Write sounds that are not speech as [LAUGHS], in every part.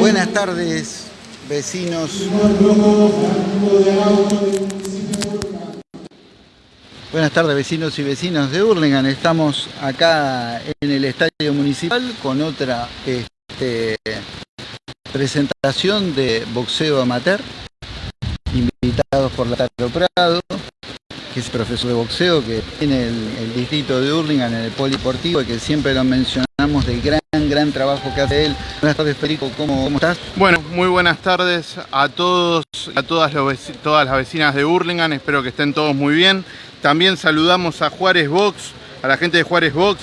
Buenas tardes, vecinos. Buenas tardes, vecinos y vecinas de Hurlingham. Estamos acá en el estadio municipal con otra este, presentación de boxeo amateur, invitados por la Prado que es profesor de boxeo, que tiene el, distrito de Hurlingham en el poliportivo y que siempre lo mencionamos del gran, gran trabajo que hace él. Buenas tardes, Federico, ¿cómo, cómo estás? Bueno, muy buenas tardes a todos, a todas, todas las vecinas de Hurlingham, espero que estén todos muy bien. También saludamos a Juárez Box, a la gente de Juárez Box,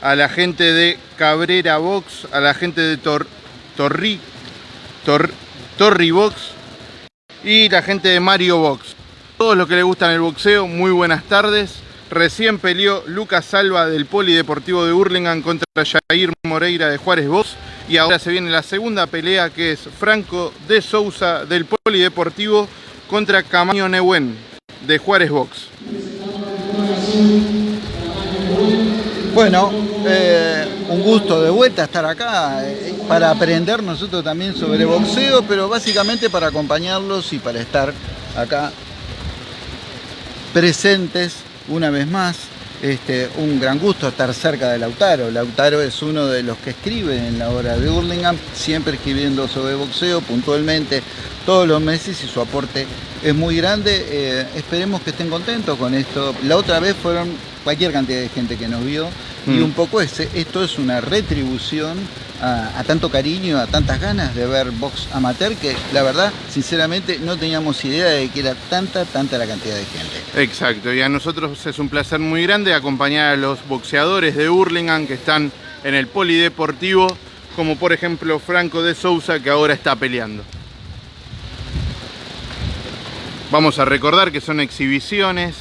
a la gente de Cabrera Box, a la gente de Torri, Torri Box y la gente de Mario Box todos los que les gustan el boxeo, muy buenas tardes. Recién peleó Lucas Salva del Polideportivo de Hurlingham contra Jair Moreira de Juárez Box. Y ahora se viene la segunda pelea que es Franco de Sousa del Polideportivo contra Camaño Nehuen de Juárez Box. Bueno, eh, un gusto de vuelta estar acá eh, para aprender nosotros también sobre boxeo, pero básicamente para acompañarlos y para estar acá presentes una vez más. Este, un gran gusto estar cerca de Lautaro. Lautaro es uno de los que escribe en la hora de Hurlingham, siempre escribiendo sobre boxeo puntualmente todos los meses y su aporte es muy grande. Eh, esperemos que estén contentos con esto. La otra vez fueron cualquier cantidad de gente que nos vio y mm. un poco ese, esto es una retribución a, tanto cariño, a tantas ganas de ver box amateur que la verdad, sinceramente, no teníamos idea de que era tanta, tanta la cantidad de gente. Exacto, y a nosotros es un placer muy grande acompañar a los boxeadores de Hurlingham que están en el polideportivo, como por ejemplo Franco de Sousa que ahora está peleando. Vamos a recordar que son exhibiciones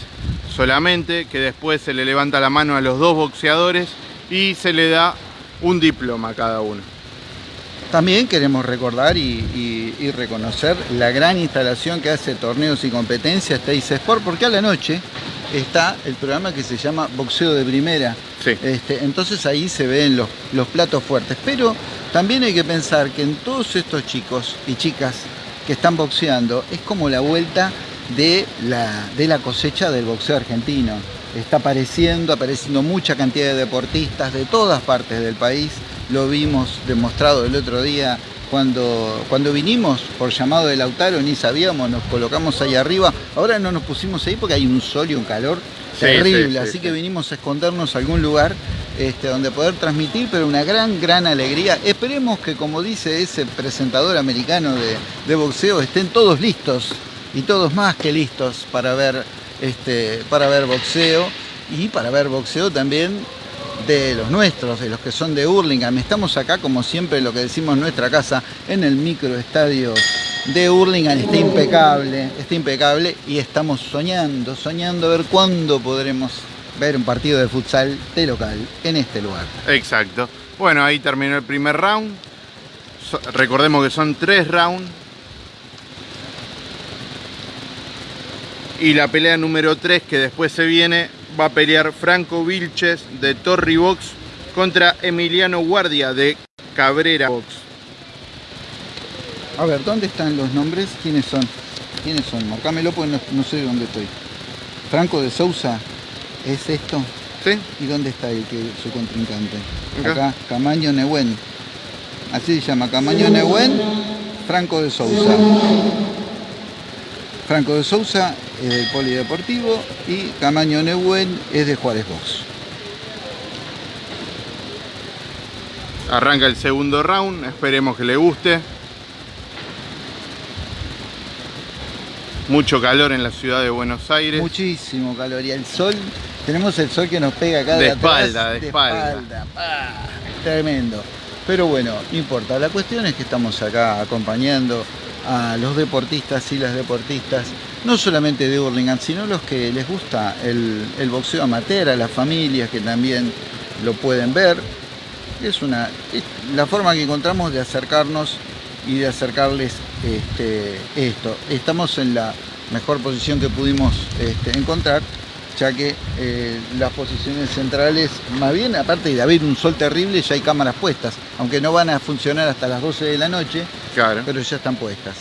solamente, que después se le levanta la mano a los dos boxeadores y se le da un diploma cada uno. También queremos recordar y, reconocer la gran instalación que hace Torneos y Competencias Teis Sport, porque a la noche está el programa que se llama Boxeo de Primera. Este, entonces ahí se ven los, los platos fuertes. Pero también hay que pensar que en todos estos chicos y chicas que están boxeando es como la vuelta de la, de la cosecha del boxeo argentino está apareciendo, apareciendo mucha cantidad de deportistas de todas partes del país. Lo vimos demostrado el otro día cuando, cuando vinimos por llamado de Lautaro, ni sabíamos, nos colocamos ahí arriba. Ahora no nos pusimos ahí porque hay un sol y un calor terrible, así que vinimos a escondernos a algún lugar este, donde poder transmitir, pero una gran, gran alegría. Esperemos que, como dice ese presentador americano de, de boxeo, estén todos listos y todos más que listos para ver este, para ver boxeo y para ver boxeo también de los nuestros, de los que son de Hurlingham. Estamos acá, como siempre, lo que decimos nuestra casa, en el microestadio de Hurlingham. Está impecable, está impecable y estamos soñando, soñando a ver cuándo podremos ver un partido de futsal de local en este lugar. Exacto. Bueno, ahí terminó el primer round. recordemos que son tres rounds Y la pelea número 3 que después se viene va a pelear Franco Vilches de Torri Box contra Emiliano Guardia de Cabrera Box. A ver, ¿dónde están los nombres? ¿Quiénes son? ¿Quiénes son? Marcámelo porque no, sé dónde estoy. Franco de Sousa, ¿es esto? Sí. ¿Y dónde está el que su contrincante? Acá, Camaño Nehuen. Así se llama, Camaño Nehuen, Franco de Sousa. Franco de Sousa es del Polideportivo y Camaño Neuwen es de Juárez Box. Arranca el segundo round, esperemos que le guste. Mucho calor en la ciudad de Buenos Aires. Muchísimo calor y el sol, tenemos el sol que nos pega acá de, de espalda, de, espalda. Tremendo. Pero bueno, no importa. La cuestión es que estamos acá acompañando a los deportistas y las deportistas, no solamente de Hurlingham, sino los que les gusta el, boxeo amateur, a las familias que también lo pueden ver. Es, una, la forma que encontramos de acercarnos y de acercarles este, esto. Estamos en la mejor posición que pudimos este, encontrar ya que eh, las posiciones centrales, más bien, aparte de haber un sol terrible, ya hay cámaras puestas, aunque no van a funcionar hasta las 12 de la noche, Claro. pero ya están puestas.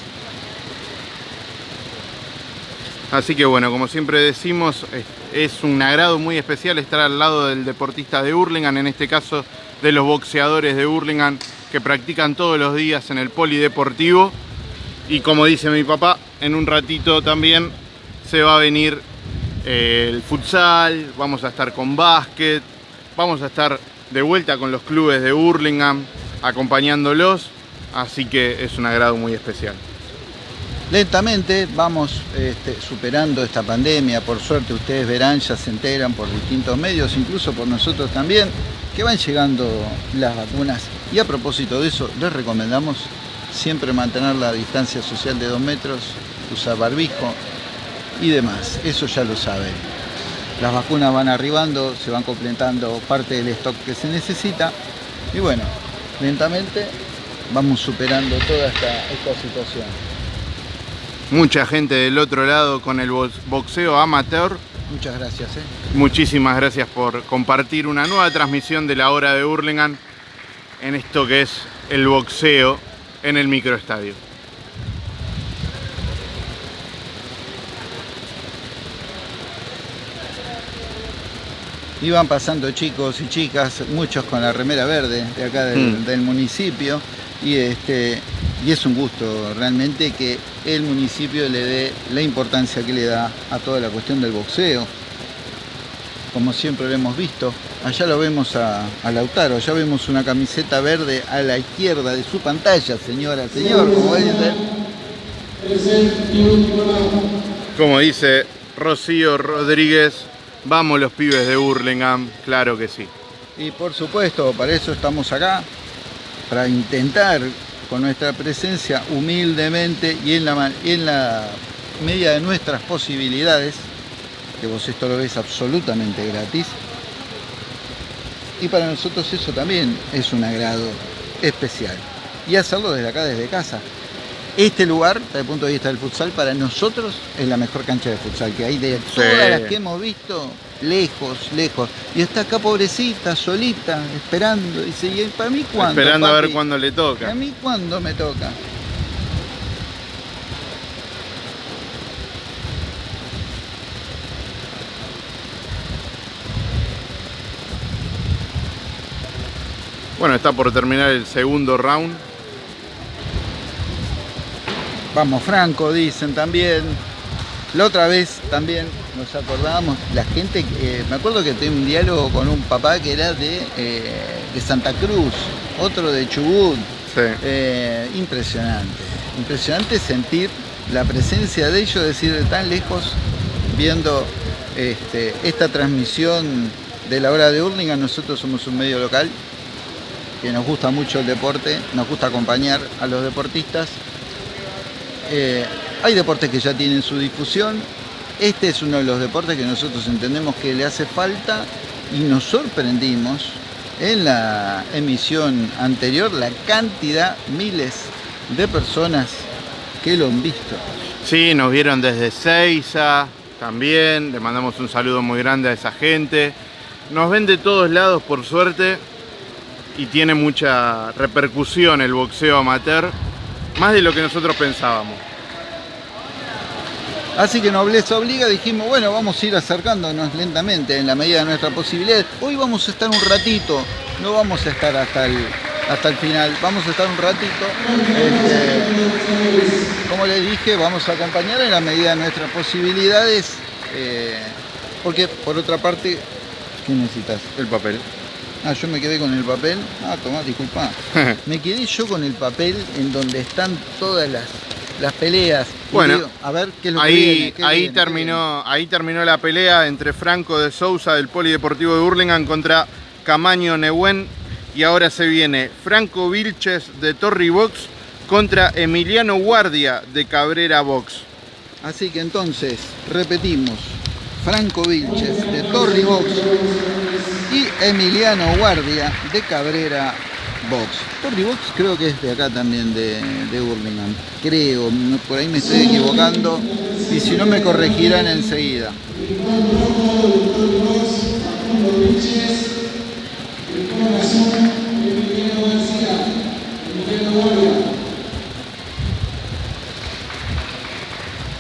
Así que bueno, como siempre decimos, es, un agrado muy especial estar al lado del deportista de Hurlingham, en este caso de los boxeadores de Hurlingham que practican todos los días en el polideportivo. Y como dice mi papá, en un ratito también se va a venir el futsal, vamos a estar con básquet, vamos a estar de vuelta con los clubes de Hurlingham, acompañándolos, así que es un agrado muy especial. Lentamente vamos este, superando esta pandemia, por suerte ustedes verán, ya se enteran por distintos medios, incluso por nosotros también, que van llegando las vacunas. Y a propósito de eso, les recomendamos siempre mantener la distancia social de dos metros, usar barbijo y demás, eso ya lo saben. Las vacunas van arribando, se van completando parte del stock que se necesita y bueno, lentamente vamos superando toda esta, esta situación. Mucha gente del otro lado con el box- boxeo amateur. Muchas gracias. ¿eh? Muchísimas gracias por compartir una nueva transmisión de la hora de Hurlingham en esto que es el boxeo en el microestadio. Iban pasando chicos y chicas, muchos con la remera verde de acá del, Mm. del municipio. Y, este, y es un gusto realmente que el municipio le dé la importancia que le da a toda la cuestión del boxeo. Como siempre lo hemos visto. Allá lo vemos a, a Lautaro, allá vemos una camiseta verde a la izquierda de su pantalla, señora, señor, como dice. Como dice Rocío Rodríguez, vamos los pibes de Hurlingham, claro que sí. Y por supuesto, para eso estamos acá, para intentar con nuestra presencia humildemente y en la, en medida de nuestras posibilidades, que vos esto lo ves absolutamente gratis, y para nosotros eso también es un agrado especial. Y hacerlo desde acá, desde casa. Este lugar, desde el punto de vista del futsal, para nosotros es la mejor cancha de futsal que hay de todas las que hemos visto, lejos, lejos. Y está acá pobrecita, solita, esperando. Dice, ¿y para mí cuándo? Esperando a ver cuándo le ¿A toca. mí cuándo me toca? Bueno, está por terminar el segundo round. Vamos Franco, dicen también. La otra vez también nos acordábamos, la gente, eh, me acuerdo que tenía un diálogo con un papá que era de, eh, de Santa Cruz, otro de Chubut. Sí. Eh, impresionante, impresionante sentir la presencia de ellos, decir, de tan lejos, viendo este, esta transmisión de la hora de Hurlingham. Nosotros somos un medio local que nos gusta mucho el deporte, nos gusta acompañar a los deportistas. Eh, hay deportes que ya tienen su difusión. Este es uno de los deportes que nosotros entendemos que le hace falta y nos sorprendimos en la emisión anterior la cantidad, miles de personas que lo han visto. Sí, nos vieron desde Seiza también. Le mandamos un saludo muy grande a esa gente. Nos ven de todos lados, por suerte. Y tiene mucha repercusión el boxeo amateur. Más de lo que nosotros pensábamos. Así que Nobleza Obliga dijimos, bueno, vamos a ir acercándonos lentamente en la medida de nuestra posibilidad. Hoy vamos a estar un ratito, no vamos a estar hasta el, hasta el final, vamos a estar un ratito. Este, como les dije, vamos a acompañar en la medida de nuestras posibilidades. eh, porque por otra parte, ¿qué necesitas? El papel. Ah, yo me quedé con el papel. Ah, tomá, disculpa. [LAUGHS] Me quedé yo con el papel en donde están todas las, las peleas. Bueno, digo, a ver qué es lo que Ahí, viene, qué ahí, viene, qué terminó, ahí terminó la pelea entre Franco de Sousa del Polideportivo de Hurlingham contra Camaño Nehuen. Y ahora se viene Franco Vilches de Torri Box contra Emiliano Guardia de Cabrera Box. Así que entonces, repetimos. Franco Vilches de Torri Box y Emiliano Guardia de Cabrera Box. Box creo que es de acá también, de, de Burlingame. Creo, por ahí me estoy equivocando. y si no me corregirán enseguida.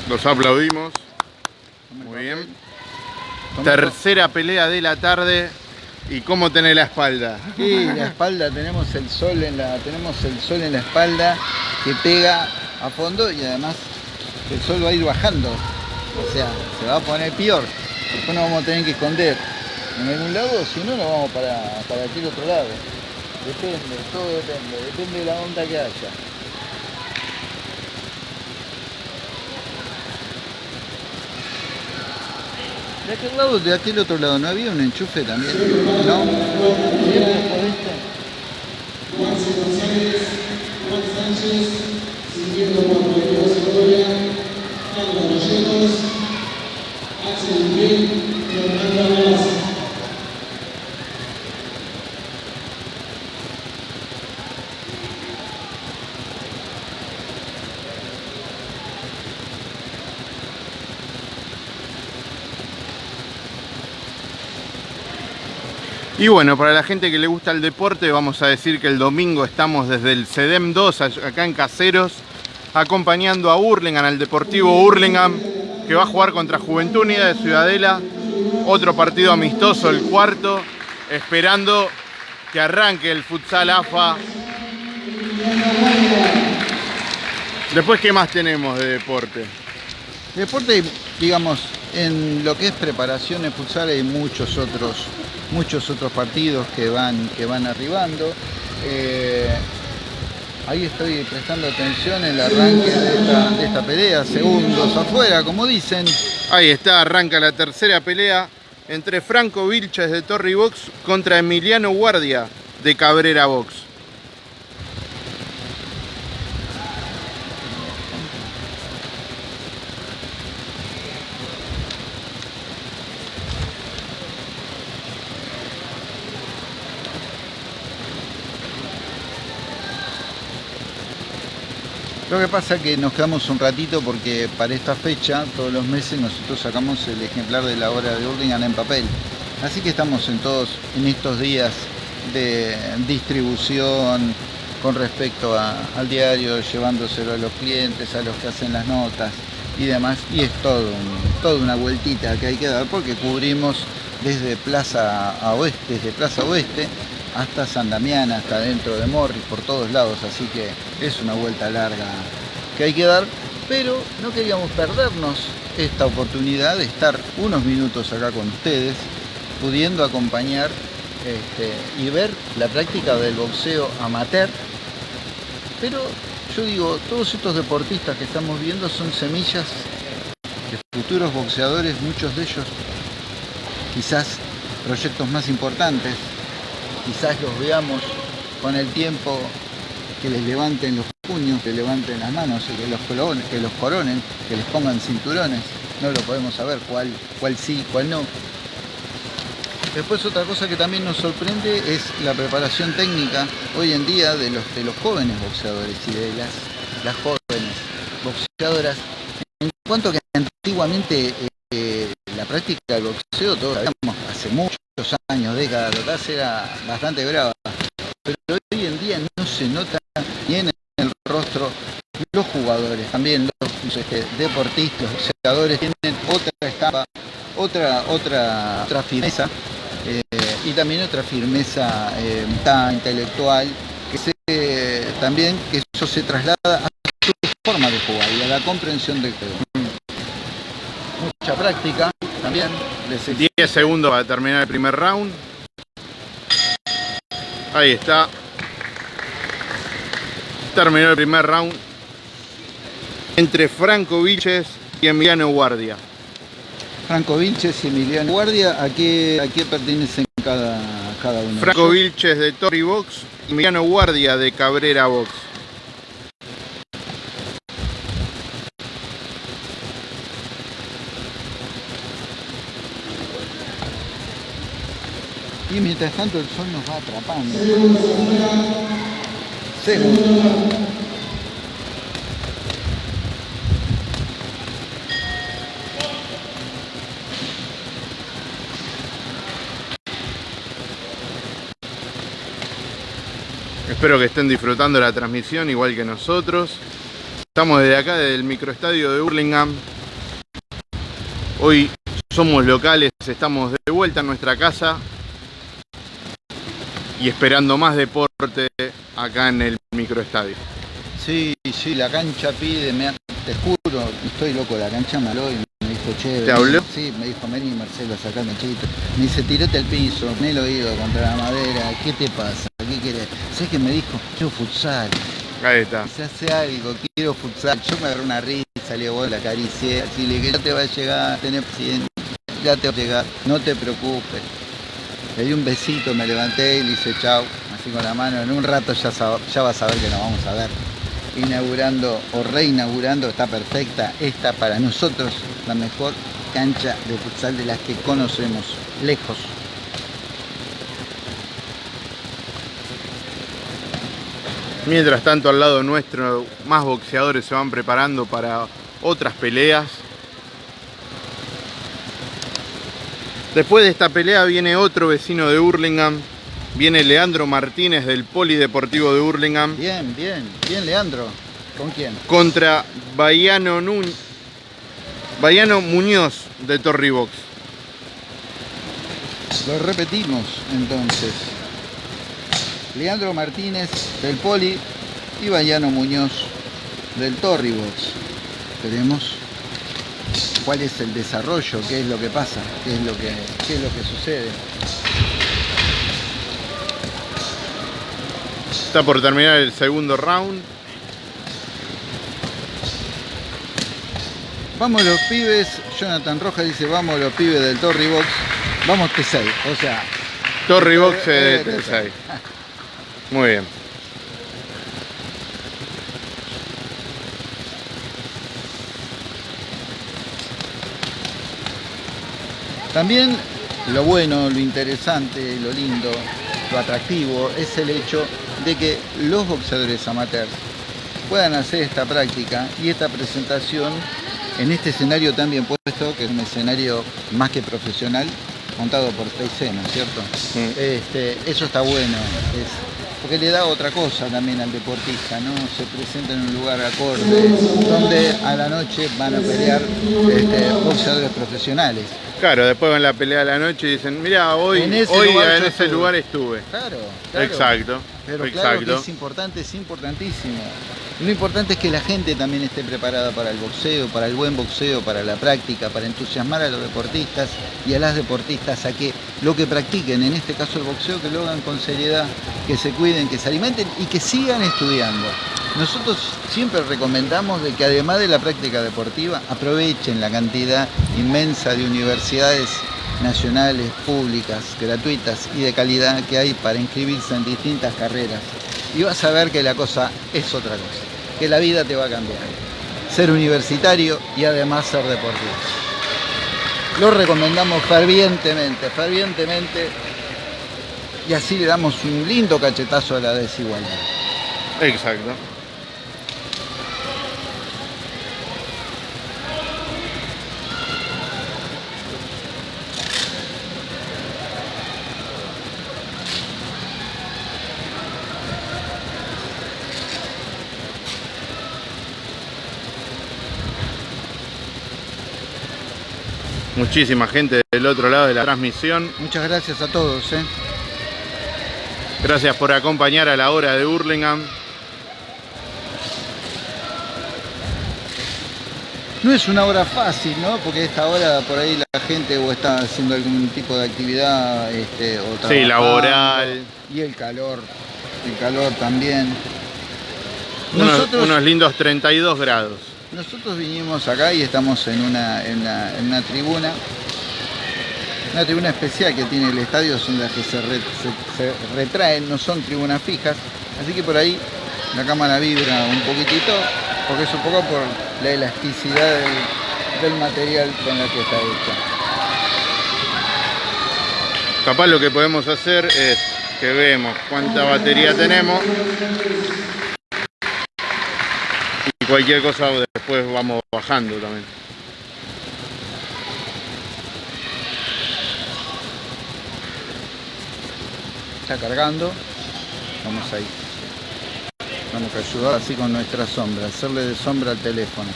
Los aplaudimos. Muy bien. Tercera pelea de la tarde. ¿Y cómo tenés la espalda? Sí, la espalda, tenemos el sol en la, tenemos el sol en la espalda que pega a fondo y además el sol va a ir bajando. O sea, se va a poner peor. Después nos vamos a tener que esconder en algún lado, si no nos vamos para, para aquel otro lado. Depende, todo depende, depende de la onda que haya. De aquel lado, de aquel otro lado, ¿no había un enchufe también? ¿No? ¿Siempre por este? Juan Sánchez, siguiendo por Pedro Segovia, Carlos Rolletos, Axel Miguel y Hernando Y bueno, para la gente que le gusta el deporte, vamos a decir que el domingo estamos desde el CEDEM 2, acá en Caseros, acompañando a Hurlingham, al Deportivo Hurlingham, que va a jugar contra Juventud Unida de Ciudadela. Otro partido amistoso, el cuarto, esperando que arranque el futsal AFA. Después, ¿qué más tenemos de deporte? Deporte, digamos, en lo que es preparación en futsal hay muchos otros, muchos otros partidos que van, que van arribando. Eh, ahí estoy prestando atención en el arranque de esta, pelea, segundos afuera, como dicen. Ahí está, arranca la tercera pelea entre Franco Vilches de Torri Box contra Emiliano Guardia de Cabrera Box. Lo que pasa es que nos quedamos un ratito porque para esta fecha, todos los meses, nosotros sacamos el ejemplar de la obra de Hurlingham en papel. Así que estamos en todos en estos días de distribución con respecto al diario, llevándoselo a los clientes, a los que hacen las notas y demás. Y es todo toda una vueltita que hay que dar porque cubrimos desde Plaza a Oeste, desde Plaza Oeste hasta San Damián, hasta dentro de Morris, por todos lados, así que es una vuelta larga que hay que dar, pero no queríamos perdernos esta oportunidad de estar unos minutos acá con ustedes, pudiendo acompañar este, y ver la práctica del boxeo amateur, pero yo digo, todos estos deportistas que estamos viendo son semillas de futuros boxeadores, muchos de ellos quizás proyectos más importantes quizás los veamos con el tiempo que les levanten los puños, que levanten las manos que los, coronen, que los coronen, que les pongan cinturones. No lo podemos saber cuál, cuál sí, cuál no. Después otra cosa que también nos sorprende es la preparación técnica hoy en día de los, de los jóvenes boxeadores y de las, las jóvenes boxeadoras. En cuanto que antiguamente eh, práctica del boxeo, todos sabíamos, hace mucho años, décadas atrás era bastante brava, pero hoy en día no se nota ni en el rostro los jugadores, también los deportistas, los jugadores tienen otra estampa, otra, otra, otra firmeza eh, y también otra firmeza eh, intelectual que se, también que eso se traslada a su forma de jugar y a la comprensión del juego. Mucha práctica también 10 segundos para terminar el primer round. Ahí está. Terminó el primer round entre Franco Vilches y Emiliano Guardia. Franco Vilches y Emiliano Guardia, ¿a qué, a qué pertenecen cada, cada uno? Franco Vilches de Torri Box y Emiliano Guardia de Cabrera Box. Y mientras tanto el sol nos va atrapando. Seguro. Espero que estén disfrutando la transmisión igual que nosotros. Estamos desde acá, desde el microestadio de Burlingame. Hoy somos locales, estamos de vuelta en nuestra casa y esperando más deporte acá en el microestadio. Sí, sí, la cancha pide, me, te juro, estoy loco, la cancha me habló y me dijo, che, ¿Te habló? Sí, me dijo, vení Marcelo, sacame chito. Me dice, tirate al piso, me el oído contra la madera, ¿qué te pasa? ¿Qué querés? ¿Sabes que me dijo? Quiero futsal. Ahí está. Se hace algo, quiero futsal. Yo me agarré una risa, le vos la acaricié, así le dije, ya te va a llegar, tenés paciencia, ya te va a llegar, no te preocupes. Le di un besito, me levanté y le hice chau, así con la mano. En un rato ya, ya vas a ver que nos vamos a ver. Inaugurando o reinaugurando, está perfecta. Esta para nosotros la mejor cancha de futsal de las que conocemos, lejos. Mientras tanto al lado nuestro más boxeadores se van preparando para otras peleas. Después de esta pelea viene otro vecino de Hurlingham, viene Leandro Martínez del Polideportivo de Hurlingham. Bien, bien, bien Leandro. ¿Con quién? Contra Bayano, Muñoz de Torribox. Lo repetimos entonces. Leandro Martínez del Poli y Bayano Muñoz del Torribox. Veremos cuál es el desarrollo, qué es lo que pasa, qué es lo que, qué es lo que sucede. Está por terminar el segundo round. Vamos los pibes, Jonathan Rojas dice, vamos los pibes del Torribox, vamos T6, o sea... Torribox de T6. Muy bien. También lo bueno, lo interesante, lo lindo, lo atractivo es el hecho de que los boxeadores amateurs puedan hacer esta práctica y esta presentación en este escenario tan bien puesto, que es un escenario más que profesional, montado por TIC, ¿no es cierto? Este, eso está bueno, porque le da otra cosa también al deportista, ¿no? Se presenta en un lugar acorde, donde a la noche van a pelear este, boxeadores profesionales. Claro, después van a la pelea de la noche y dicen, mira, hoy en ese, lugar, en ese lugar estuve. Claro, Exacto. Pero claro que es importante, es importantísimo. Lo importante es que la gente también esté preparada para el boxeo, para el buen boxeo, para la práctica, para entusiasmar a los deportistas y a las deportistas a que lo que practiquen, en este caso el boxeo, que lo hagan con seriedad, que se cuiden, que se alimenten y que sigan estudiando. Nosotros siempre recomendamos de que además de la práctica deportiva aprovechen la cantidad inmensa de universidades nacionales, públicas, gratuitas y de calidad que hay para inscribirse en distintas carreras. Y vas a ver que la cosa es otra cosa, que la vida te va a cambiar. Ser universitario y además ser deportivo. Lo recomendamos fervientemente, fervientemente, y así le damos un lindo cachetazo a la desigualdad. Exacto. Muchísima gente del otro lado de la transmisión. Muchas gracias a todos. ¿eh? Gracias por acompañar a la hora de Hurlingham. No es una hora fácil, ¿no? Porque esta hora por ahí la gente o está haciendo algún tipo de actividad este, o Sí, laboral. Y el calor, el calor también. unos lindos 32 grados. Nosotros vinimos acá y estamos en una, en una, tribuna, una tribuna especial que tiene el estadio, son las que se, retraen, no son tribunas fijas, así que por ahí la cámara vibra un poquitito, porque es un poco por la elasticidad del, material con el que está hecha. Capaz lo que podemos hacer es que vemos cuánta batería tenemos cualquier cosa después vamos bajando también. Está cargando. Vamos ahí. Vamos a ayudar así con nuestra sombra, hacerle de sombra al teléfono.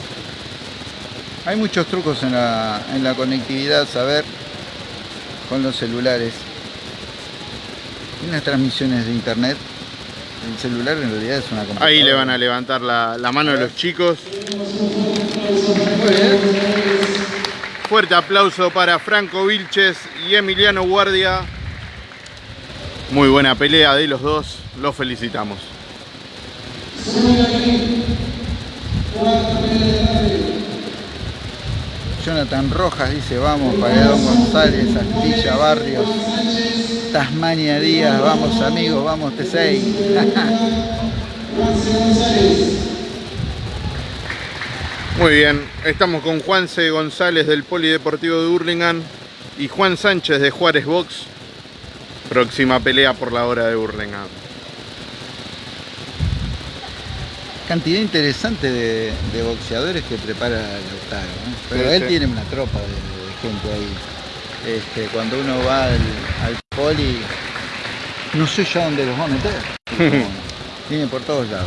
Hay muchos trucos en la, en la conectividad, saber con los celulares. Y las transmisiones de internet. El celular en realidad es una computadora. Ahí le van a levantar la, la mano a los chicos. Fuerte aplauso para Franco Vilches y Emiliano Guardia. Muy buena pelea de los dos. Los felicitamos. Jonathan Rojas dice, vamos, Paredón González, Astilla Barrios, Tasmania Díaz, vamos amigos, vamos T6. [LAUGHS] Muy bien, estamos con Juanse González del Polideportivo de Hurlingham y Juan Sánchez de Juárez Box. Próxima pelea por la hora de Hurlingham. Cantidad interesante de, de boxeadores que prepara Lautaro, ¿no? pero Sí, él sí. tiene una tropa de, de gente ahí. Este, cuando uno va al, al poli, no sé ya dónde los va a meter. [LAUGHS] Tiene por todos lados.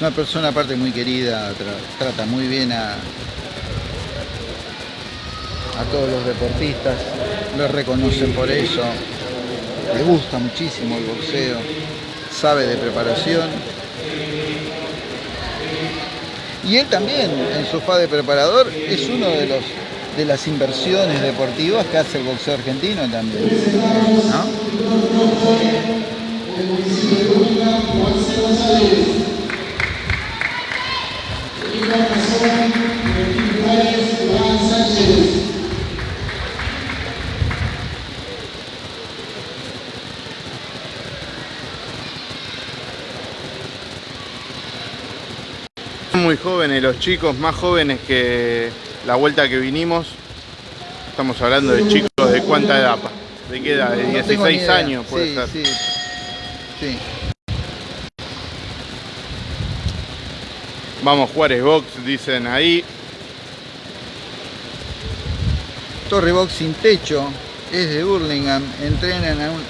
Una persona aparte muy querida, tra- trata muy bien a, a todos los deportistas, lo reconocen por eso, le gusta muchísimo el boxeo, sabe de preparación. Y él también, en su fa de preparador, es uno de los de las inversiones deportivas que hace el boxeo argentino también. Jóvenes los chicos, más jóvenes que la vuelta que vinimos. Estamos hablando de chicos de cuánta edad? ¿De qué edad? ¿De No tengo ni 16 idea. años puede sí, ser? Sí, sí. Vamos Juárez Box, dicen ahí. Torre Box sin techo, es de Burlingame, entrenan a un-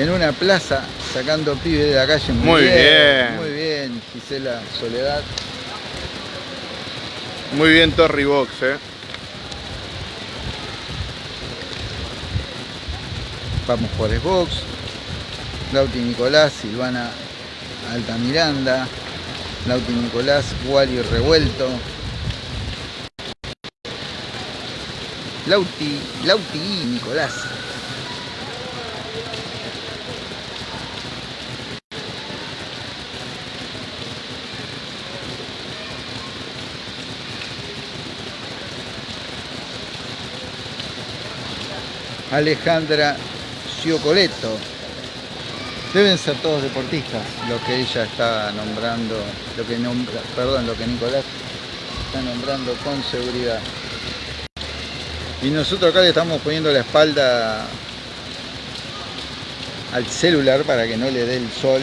en una plaza sacando pibes de la calle. Muy bien. Muy bien, Gisela Soledad. Muy bien Torri Box, eh. Vamos Juárez Box. Lauti Nicolás, Silvana Altamiranda. Lauti Nicolás, Wario Revuelto. Lauti, Lauti y Nicolás. Alejandra Ciocoleto. Deben ser todos deportistas lo que ella está nombrando, lo que nombra, perdón, lo que Nicolás está nombrando con seguridad. Y nosotros acá le estamos poniendo la espalda al celular para que no le dé el sol.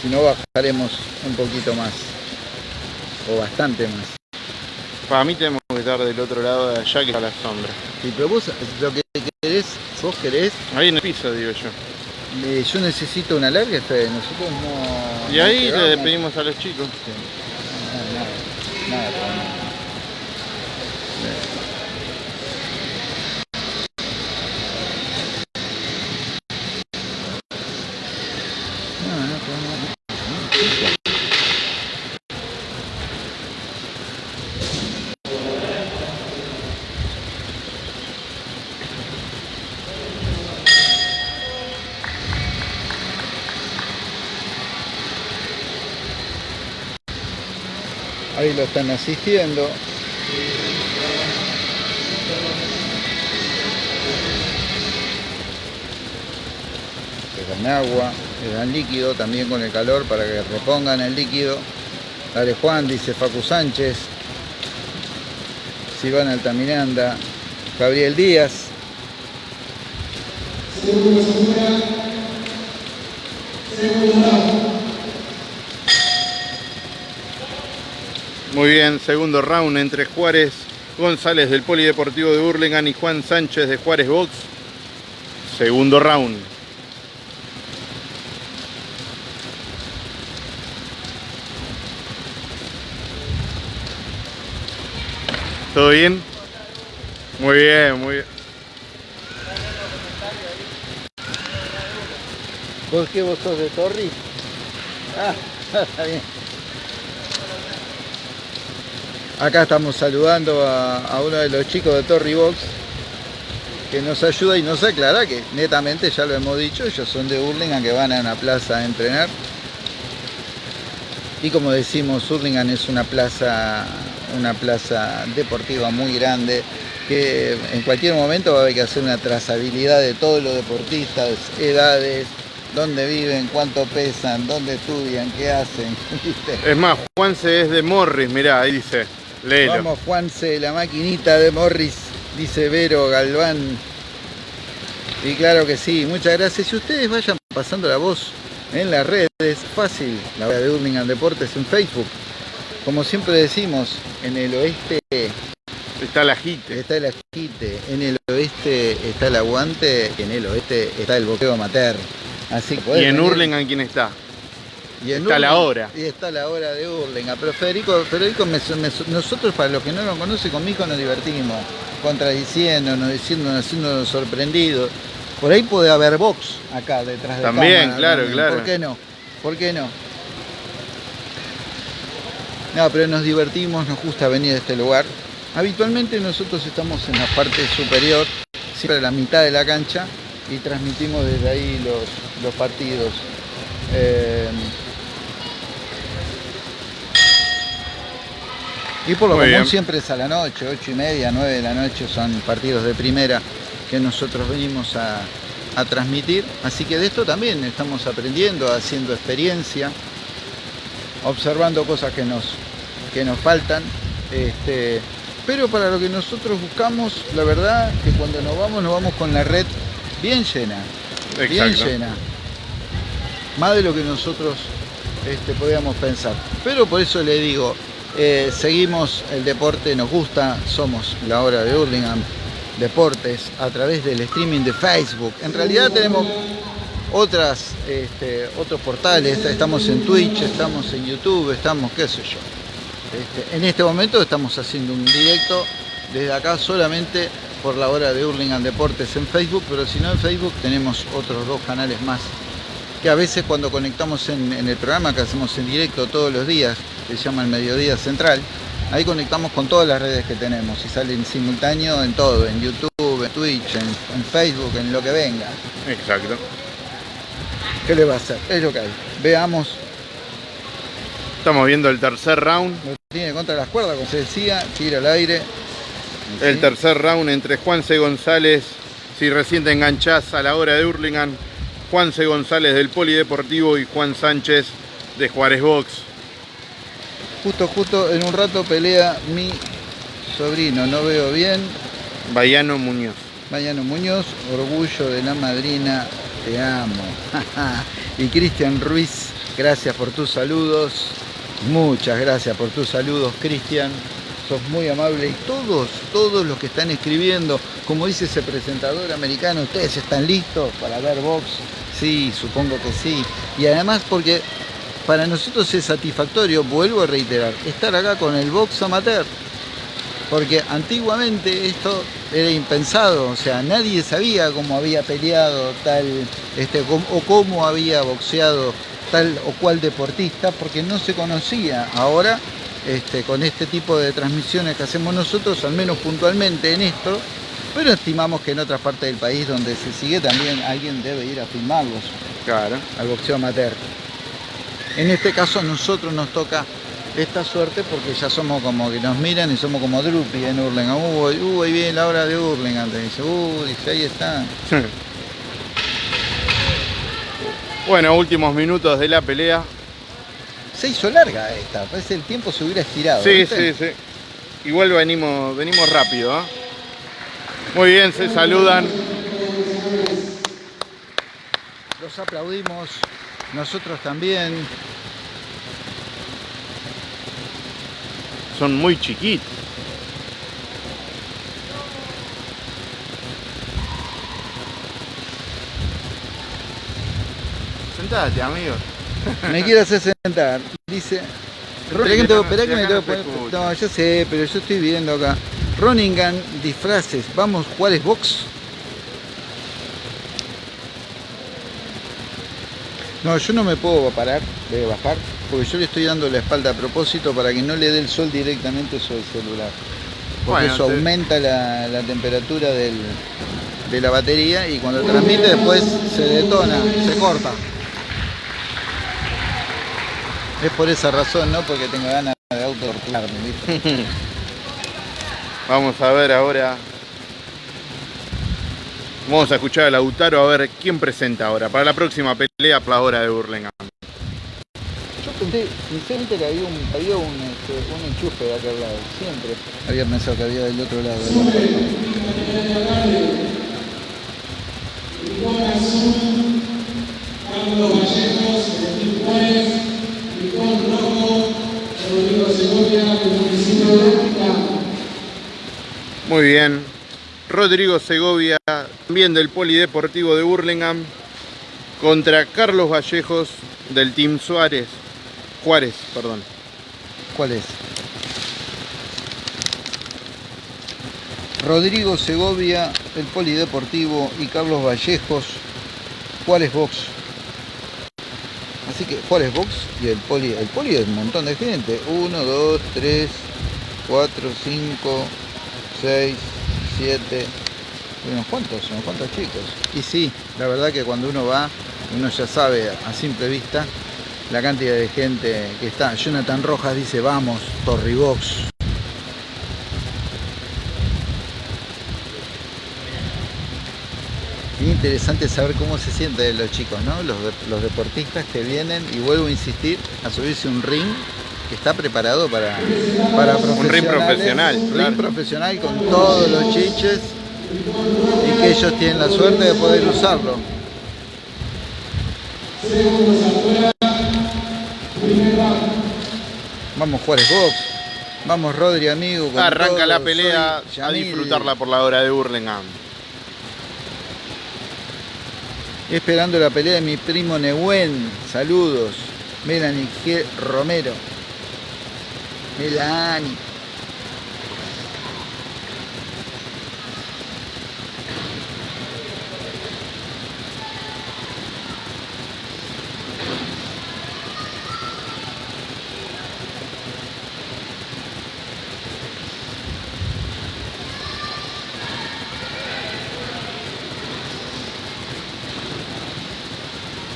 Si no bajaremos un poquito más. O bastante más. Para mí tenemos que estar del otro lado de allá que está la sombra. Sí, pero vos lo que querés, vos querés, Ahí en el piso, digo yo. eh, yo necesito una larga, Fede, nosotros no... Y no ahí le pedimos a los chicos. Sí. Nada, nada, nada, nada. Lo están asistiendo. Le dan agua, le dan líquido también con el calor para que repongan el líquido. Dale Juan, dice Facu Sánchez. Silvana Altamiranda. Gabriel Díaz. Muy bien, segundo round entre Juárez González del Polideportivo de Burlingame y Juan Sánchez de Juárez Box. Segundo round. ¿Todo bien? Muy bien, muy bien. ¿Vos qué vos sos de Torri? Ah, [LAUGHS] está bien. Acá estamos saludando a, uno de los chicos de Torri Box que nos ayuda y nos aclara que netamente, ya lo hemos dicho, ellos son de Hurlingham que van a una plaza a entrenar. Y como decimos, Hurlingham es una plaza, una plaza deportiva muy grande que en cualquier momento va a haber que hacer una trazabilidad de todos los deportistas, edades, dónde viven, cuánto pesan, dónde estudian, qué hacen. [LAUGHS] Es más, Juanse es de Morris, mirá, ahí dice, léelo. Vamos Juanse, la maquinita de Morris dice Vero Galván. Y claro que sí, muchas gracias. Si ustedes vayan pasando la voz en las redes, fácil, la hora de Burlingame Deportes en Facebook. Como siempre decimos, en el oeste está la jite. Está el ajite, en el oeste está el aguante, en el oeste está el boqueo amateur. Así ¿Y en Hurlingham quién está? Y está la hora. Y está la hora de Hurlingham. Pero Federico, Federico nosotros para los que no lo conocen, conmigo nos divertimos contradiciéndonos, diciéndonos, haciéndonos sorprendidos. Por ahí puede haber box acá detrás de También, claro, claro. ¿Por qué no? ¿Por qué no? No, pero nos divertimos, nos gusta venir a este lugar. Habitualmente nosotros estamos en la parte superior, siempre a la mitad de la cancha, y transmitimos desde ahí los, los partidos. Eh, Y por lo común siempre es a la noche, 8 y media, 9 de la noche son partidos de primera que nosotros venimos a, transmitir. Así que de esto también estamos aprendiendo, haciendo experiencia, observando cosas que nos, que nos faltan. Este, pero para lo que nosotros buscamos, la verdad que cuando nos vamos, nos vamos con la red bien llena. Bien llena. Más de lo que nosotros este, podíamos pensar. Pero por eso le digo, eh, seguimos el deporte, nos gusta, somos la hora de Hurlingham Deportes a través del streaming de Facebook. En realidad tenemos otras, este, otros portales, estamos en Twitch, estamos en YouTube, estamos qué sé yo. Este, en este momento estamos haciendo un directo desde acá solamente por la hora de Hurlingham Deportes en Facebook, pero si no en Facebook tenemos otros dos canales más que a veces cuando conectamos en, el programa que hacemos en directo todos los días, que se llama el Mediodía Central, ahí conectamos con todas las redes que tenemos y sale en simultáneo en todo, en YouTube, en Twitch, en, Facebook, en lo que venga. Exacto. ¿Qué le va a hacer? Es lo que hay. Veamos. Estamos viendo el tercer round. tiene contra las cuerdas, como se decía, tira al aire. El tercer round entre Juan C. González, si recién te enganchás a la hora de Hurlingham, Juan C. González del Polideportivo y Juan Sánchez de Juárez Box. Justo, justo en un rato pelea mi sobrino, no veo bien. Bayano Muñoz. Bayano Muñoz, orgullo de la madrina, te amo. [LAUGHS] y Cristian Ruiz, gracias por tus saludos. Muchas gracias por tus saludos, Cristian sos muy amable y todos, todos los que están escribiendo, como dice ese presentador americano, ¿ustedes están listos para ver box? Sí, supongo que sí. Y además porque para nosotros es satisfactorio, vuelvo a reiterar, estar acá con el box amateur. Porque antiguamente esto era impensado, o sea, nadie sabía cómo había peleado tal, este, o cómo había boxeado tal o cual deportista, porque no se conocía. Ahora este, con este tipo de transmisiones que hacemos nosotros, al menos puntualmente en esto, pero estimamos que en otras partes del país donde se sigue también alguien debe ir a filmarlos. Claro. Al boxeo amateur. En este caso a nosotros nos toca esta suerte porque ya somos como que nos miran y somos como Drupi en Hurlingham. Uy, uy, bien la hora de Hurlingham. Te dice, uy, dice, ahí está. bueno, últimos minutos de la pelea. Se hizo larga esta, parece el tiempo se hubiera estirado. Sí, sí, sí. Igual venimos, venimos rápido. ¿eh? Muy bien, se saludan. Los aplaudimos, nosotros también. Son muy chiquitos. Sentate, amigo. Me quiero hacer sentar. Dice. Espera que, me tengo, que No, yo sé, pero yo estoy viendo acá. Roningan, disfraces. Vamos, Juárez Box. No, yo no me puedo parar de bajar porque yo le estoy dando la espalda a propósito para que no le dé el sol directamente sobre el celular. Porque Bueno, eso te- aumenta la, la temperatura del- de la batería y cuando transmite después se detona, se corta. Es por esa razón, no porque tengo ganas de autotorturarme, ¿viste? [LAUGHS] Vamos a ver ahora. Vamos a escuchar a Lautaro a ver quién presenta ahora para la próxima pelea por la hora de Burlingame. Yo pensé, sinceramente que había un, había un, este, un enchufe de aquel lado, siempre. Había pensado que había del otro lado. ¿no? Muy bien. Rodrigo Segovia, también del Polideportivo de Burlingame, contra Carlos Vallejos del Team Suárez. Juárez, perdón. ¿Cuál es? Rodrigo Segovia, el Polideportivo y Carlos Vallejos, Juárez Box. Así que Juárez Box y el Poli, el Poli es un montón de gente. 1, 2, 3, 4, 5, 6, 7. Unos cuantos, unos cuantos chicos. Y sí, la verdad que cuando uno va, uno ya sabe a simple vista la cantidad de gente que está. Jonathan Rojas dice, vamos, Torribox. Es interesante saber cómo se sienten los chicos, ¿no? Los, los deportistas que vienen, y vuelvo a insistir, a subirse un ring que está preparado para, para Un ring profesional, un claro. ring profesional con todos los chiches y que ellos tienen la suerte de poder usarlo. Vamos Juárez Box, vamos Rodri amigo. con Arranca la pelea soy a Yamil. disfrutarla por la hora de Burlingame. Esperando la pelea de mi primo Nehuen. Saludos. Melanie G. Romero.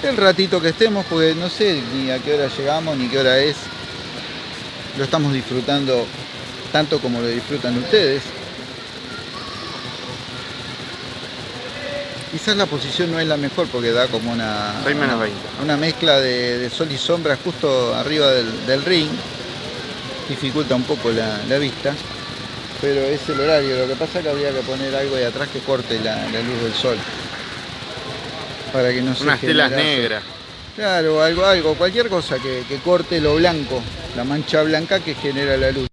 El ratito que estemos, porque no sé ni a qué hora llegamos ni qué hora es. Lo estamos disfrutando tanto como lo disfrutan ustedes. Quizás la posición no es la mejor porque da como una, 6 menos 20. una mezcla de, de sol y sombra justo arriba del, del ring. Dificulta un poco la, la vista. Pero es el horario. Lo que pasa es que habría que poner algo de atrás que corte la, la luz del sol. Para que no se Unas telas negras. Claro, algo, algo, cualquier cosa que, que corte lo blanco, la mancha blanca que genera la luz.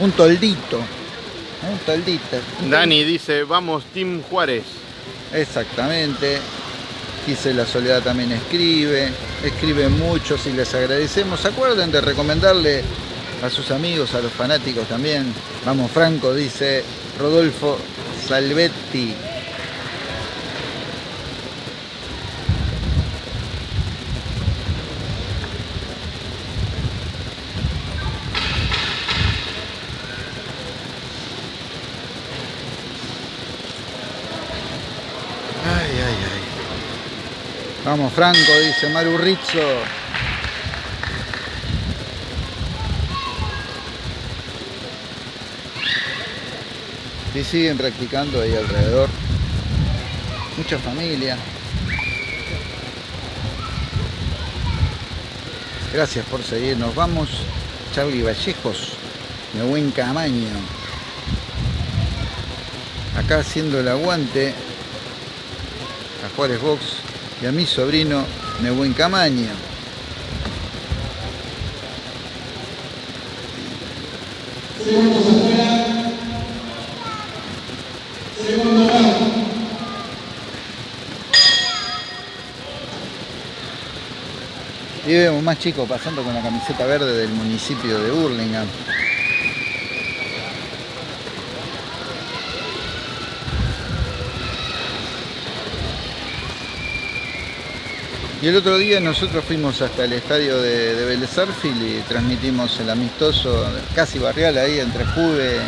Un toldito, un toldito. un Dani dice, vamos Team Juárez. Exactamente. Dice la Soledad también escribe, escribe mucho y les agradecemos. Acuerden de recomendarle a sus amigos, a los fanáticos también. Vamos Franco, dice Rodolfo Salvetti. Vamos Franco, dice Maru Rizzo. Y siguen practicando ahí alrededor. Mucha familia. Gracias por seguirnos. Vamos, Charlie Vallejos, de buen camaño. Acá haciendo el aguante a Juárez Box y a mi sobrino Nehuen Camaño. Y vemos más chicos pasando con la camiseta verde del municipio de Burlingame. Y el otro día nosotros fuimos hasta el estadio de, de Vélez y transmitimos el amistoso casi barrial ahí entre Juve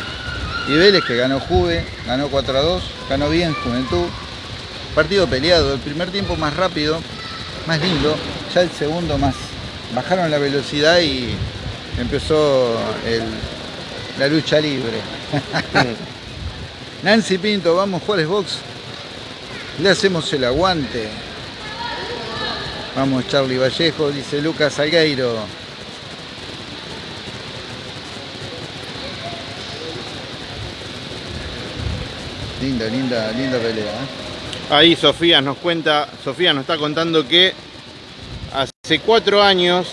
y Vélez, que ganó Juve, ganó 4 a 2, ganó bien Juventud. Partido peleado, el primer tiempo más rápido, más lindo, ya el segundo más. Bajaron la velocidad y empezó la lucha libre. [LAUGHS] Nancy Pinto, vamos Juárez Box. Le hacemos el aguante. Vamos Charlie Vallejo, dice Lucas Algueiro. Linda, linda, linda pelea. ¿eh? Ahí Sofía nos cuenta, Sofía nos está contando que hace cuatro años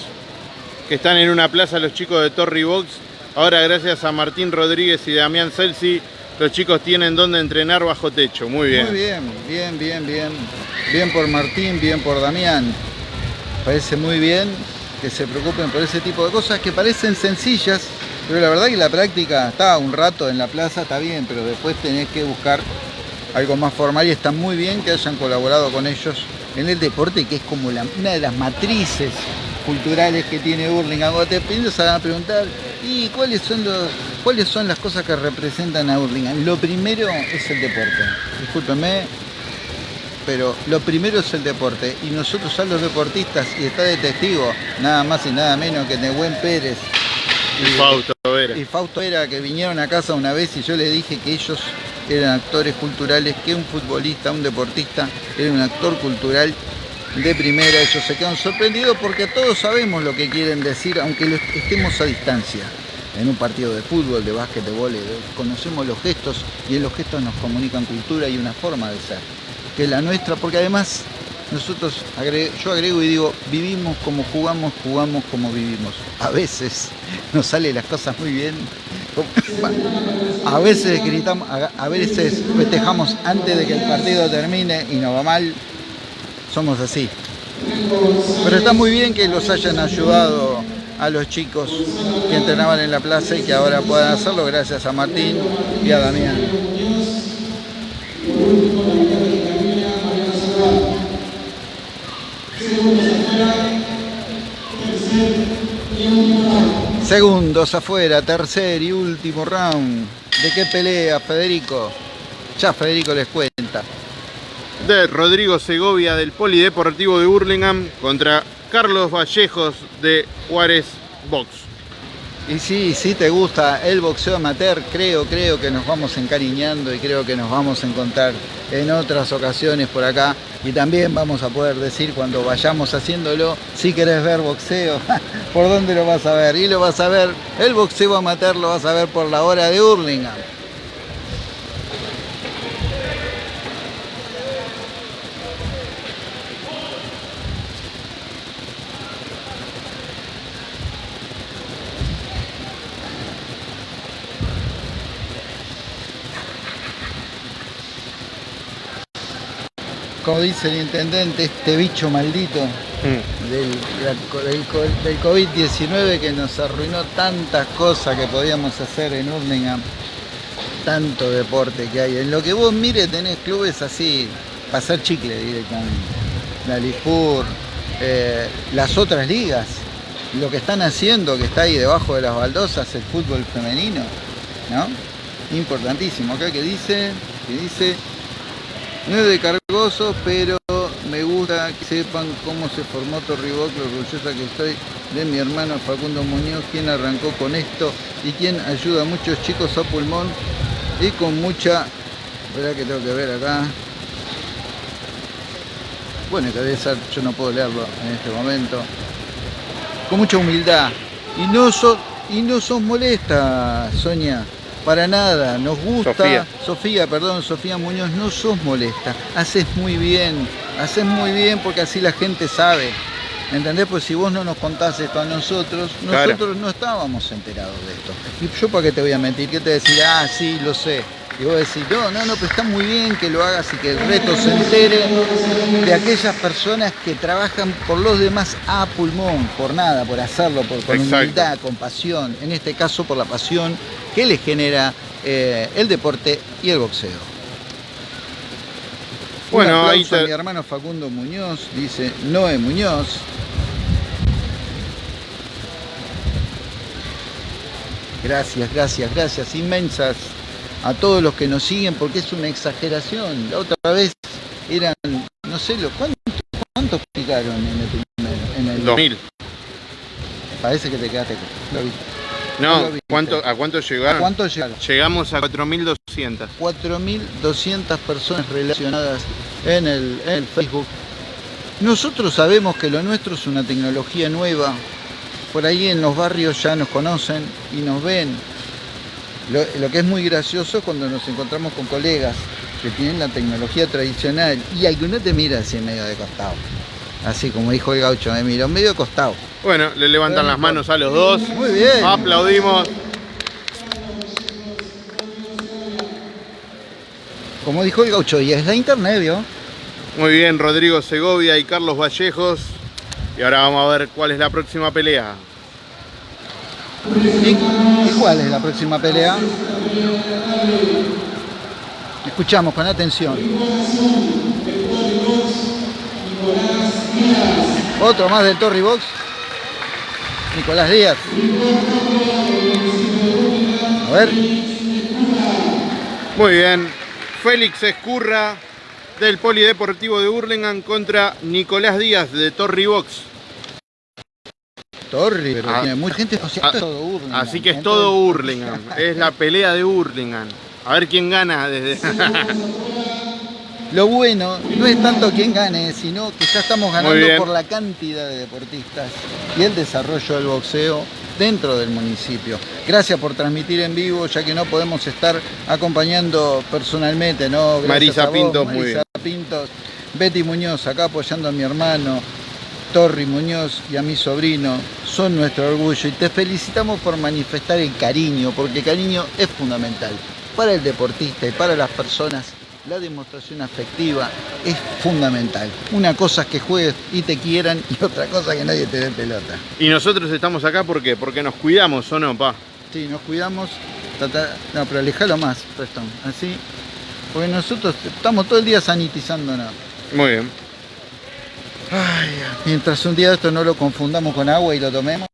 que están en una plaza los chicos de Torri Box. Ahora gracias a Martín Rodríguez y Damián Celsi, los chicos tienen donde entrenar bajo techo. Muy bien. Muy bien, bien, bien, bien. Bien por Martín, bien por Damián parece muy bien que se preocupen por ese tipo de cosas que parecen sencillas, pero la verdad que la práctica está un rato en la plaza, está bien, pero después tenés que buscar algo más formal y está muy bien que hayan colaborado con ellos en el deporte, que es como una de las matrices culturales que tiene Burlingame. Cuando te empiezas a preguntar, ¿y cuáles son, los, cuáles son las cosas que representan a Burlingame? Lo primero es el deporte. Discúlpeme, pero lo primero es el deporte y nosotros a los deportistas, y está de testigo nada más y nada menos que Nehuen Pérez y, Fausto Vera. Y Fausto Vera que vinieron a casa una vez y yo les dije que ellos eran actores culturales, que un futbolista, un deportista era un actor cultural de primera, ellos se quedan sorprendidos porque todos sabemos lo que quieren decir, aunque estemos a distancia. En un partido de fútbol, de básquet, de vóley, conocemos los gestos y en los gestos nos comunican cultura y una forma de ser que la nuestra, porque además nosotros, yo agrego y digo, vivimos como jugamos, jugamos como vivimos. A veces nos salen las cosas muy bien, a veces gritamos, a veces festejamos antes de que el partido termine y nos va mal, somos así. Pero está muy bien que los hayan ayudado a los chicos que entrenaban en la plaza y que ahora puedan hacerlo gracias a Martín y a Damián. Segundos afuera, tercer y último round. ¿De qué pelea, Federico? Ya Federico les cuenta. De Rodrigo Segovia del Polideportivo de Burlingame contra Carlos Vallejos de Juárez Box. Y sí, si te gusta el boxeo amateur, creo, creo que nos vamos encariñando y creo que nos vamos a encontrar en otras ocasiones por acá. Y también vamos a poder decir cuando vayamos haciéndolo, si querés ver boxeo, [LAUGHS] ¿por dónde lo vas a ver? Y lo vas a ver, el boxeo amateur lo vas a ver por la hora de Hurlingham. Dice el intendente, este bicho maldito mm. del, COVID-19 que nos arruinó tantas cosas que podíamos hacer en Urlingham, tanto deporte que hay. En lo que vos mires tenés clubes así, pasar chicle directamente. La Lipur, eh, las otras ligas, lo que están haciendo, que está ahí debajo de las baldosas, el fútbol femenino, ¿no? Importantísimo. Acá que dice, que dice no es de pero me gusta que sepan cómo se formó Torriboc, lo orgullosa que estoy de mi hermano Facundo Muñoz, quien arrancó con esto y quien ayuda a muchos chicos a pulmón y con mucha... Verá que tengo que ver acá. Bueno, que debe ser, yo no puedo leerlo en este momento. Con mucha humildad. Y no, so, y no sos molesta, Sonia. Para nada, nos gusta. Sofía. perdón, Sofía Muñoz, no sos molesta. Haces muy bien, haces muy bien porque así la gente sabe. ¿Entendés? Pues si vos no nos contás esto a nosotros, nosotros no estábamos enterados de esto. Y yo para qué te voy a mentir, ¿qué te decir? Ah, sí, lo sé. Y vos decís, no, no, no, pero está muy bien que lo hagas y que el reto se entere de aquellas personas que trabajan por los demás a pulmón, por nada, por hacerlo, por, con humildad, con pasión, en este caso por la pasión que les genera eh, el deporte y el boxeo. Bueno, ahí está. mi hermano Facundo Muñoz, dice Noé Muñoz. Gracias, gracias, gracias inmensas a todos los que nos siguen porque es una exageración. La otra vez eran, no sé, ¿cuántos, cuántos picaron en el primer? En el 2000. Parece que te quedaste, lo viste. No, ¿cuánto, ¿a cuánto llegaron? ¿A cuánto llegaron? Llegamos a 4.200. 4.200 personas relacionadas en el, en el Facebook. Nosotros sabemos que lo nuestro es una tecnología nueva. Por ahí en los barrios ya nos conocen y nos ven. Lo, que es muy gracioso es cuando nos encontramos con colegas que tienen la tecnología tradicional y alguno te mira así en medio de costado. Así como dijo el gaucho, me mira, medio de costado. Bueno, le levantan las manos a los dos. Muy bien. Aplaudimos. Como dijo el gaucho, y es la internet, ¿vio? Muy bien, Rodrigo Segovia y Carlos Vallejos. Y ahora vamos a ver cuál es la próxima pelea. ¿Y, cuál es la próxima pelea? Escuchamos con atención. Otro más del Torri Box. Nicolás Díaz. A ver. Muy bien. Félix Escurra del Polideportivo de Hurlingham contra Nicolás Díaz de Torri Box. Torri, pero ah, tiene mucha gente, o sea, ah, todo Hurlingham. Así que es todo Hurlingham. [LAUGHS] es la pelea de Hurlingham. A ver quién gana desde... Lo bueno no es tanto quién gane, sino que ya estamos ganando por la cantidad de deportistas y el desarrollo del boxeo dentro del municipio. Gracias por transmitir en vivo, ya que no podemos estar acompañando personalmente, ¿no? Marisa Pintos, muy bien. Pintos, Betty Muñoz, acá apoyando a mi hermano, Torri Muñoz y a mi sobrino, son nuestro orgullo y te felicitamos por manifestar el cariño, porque el cariño es fundamental para el deportista y para las personas la demostración afectiva es fundamental. Una cosa es que juegues y te quieran y [LAUGHS] otra cosa que nadie te dé pelota. Y nosotros estamos acá ¿por qué? porque nos cuidamos, ¿o no, pa? Sí, nos cuidamos. No, pero alejalo más, Preston. Así. Porque nosotros estamos todo el día sanitizando nada. Muy bien. Mientras un día esto no lo confundamos con agua y lo tomemos.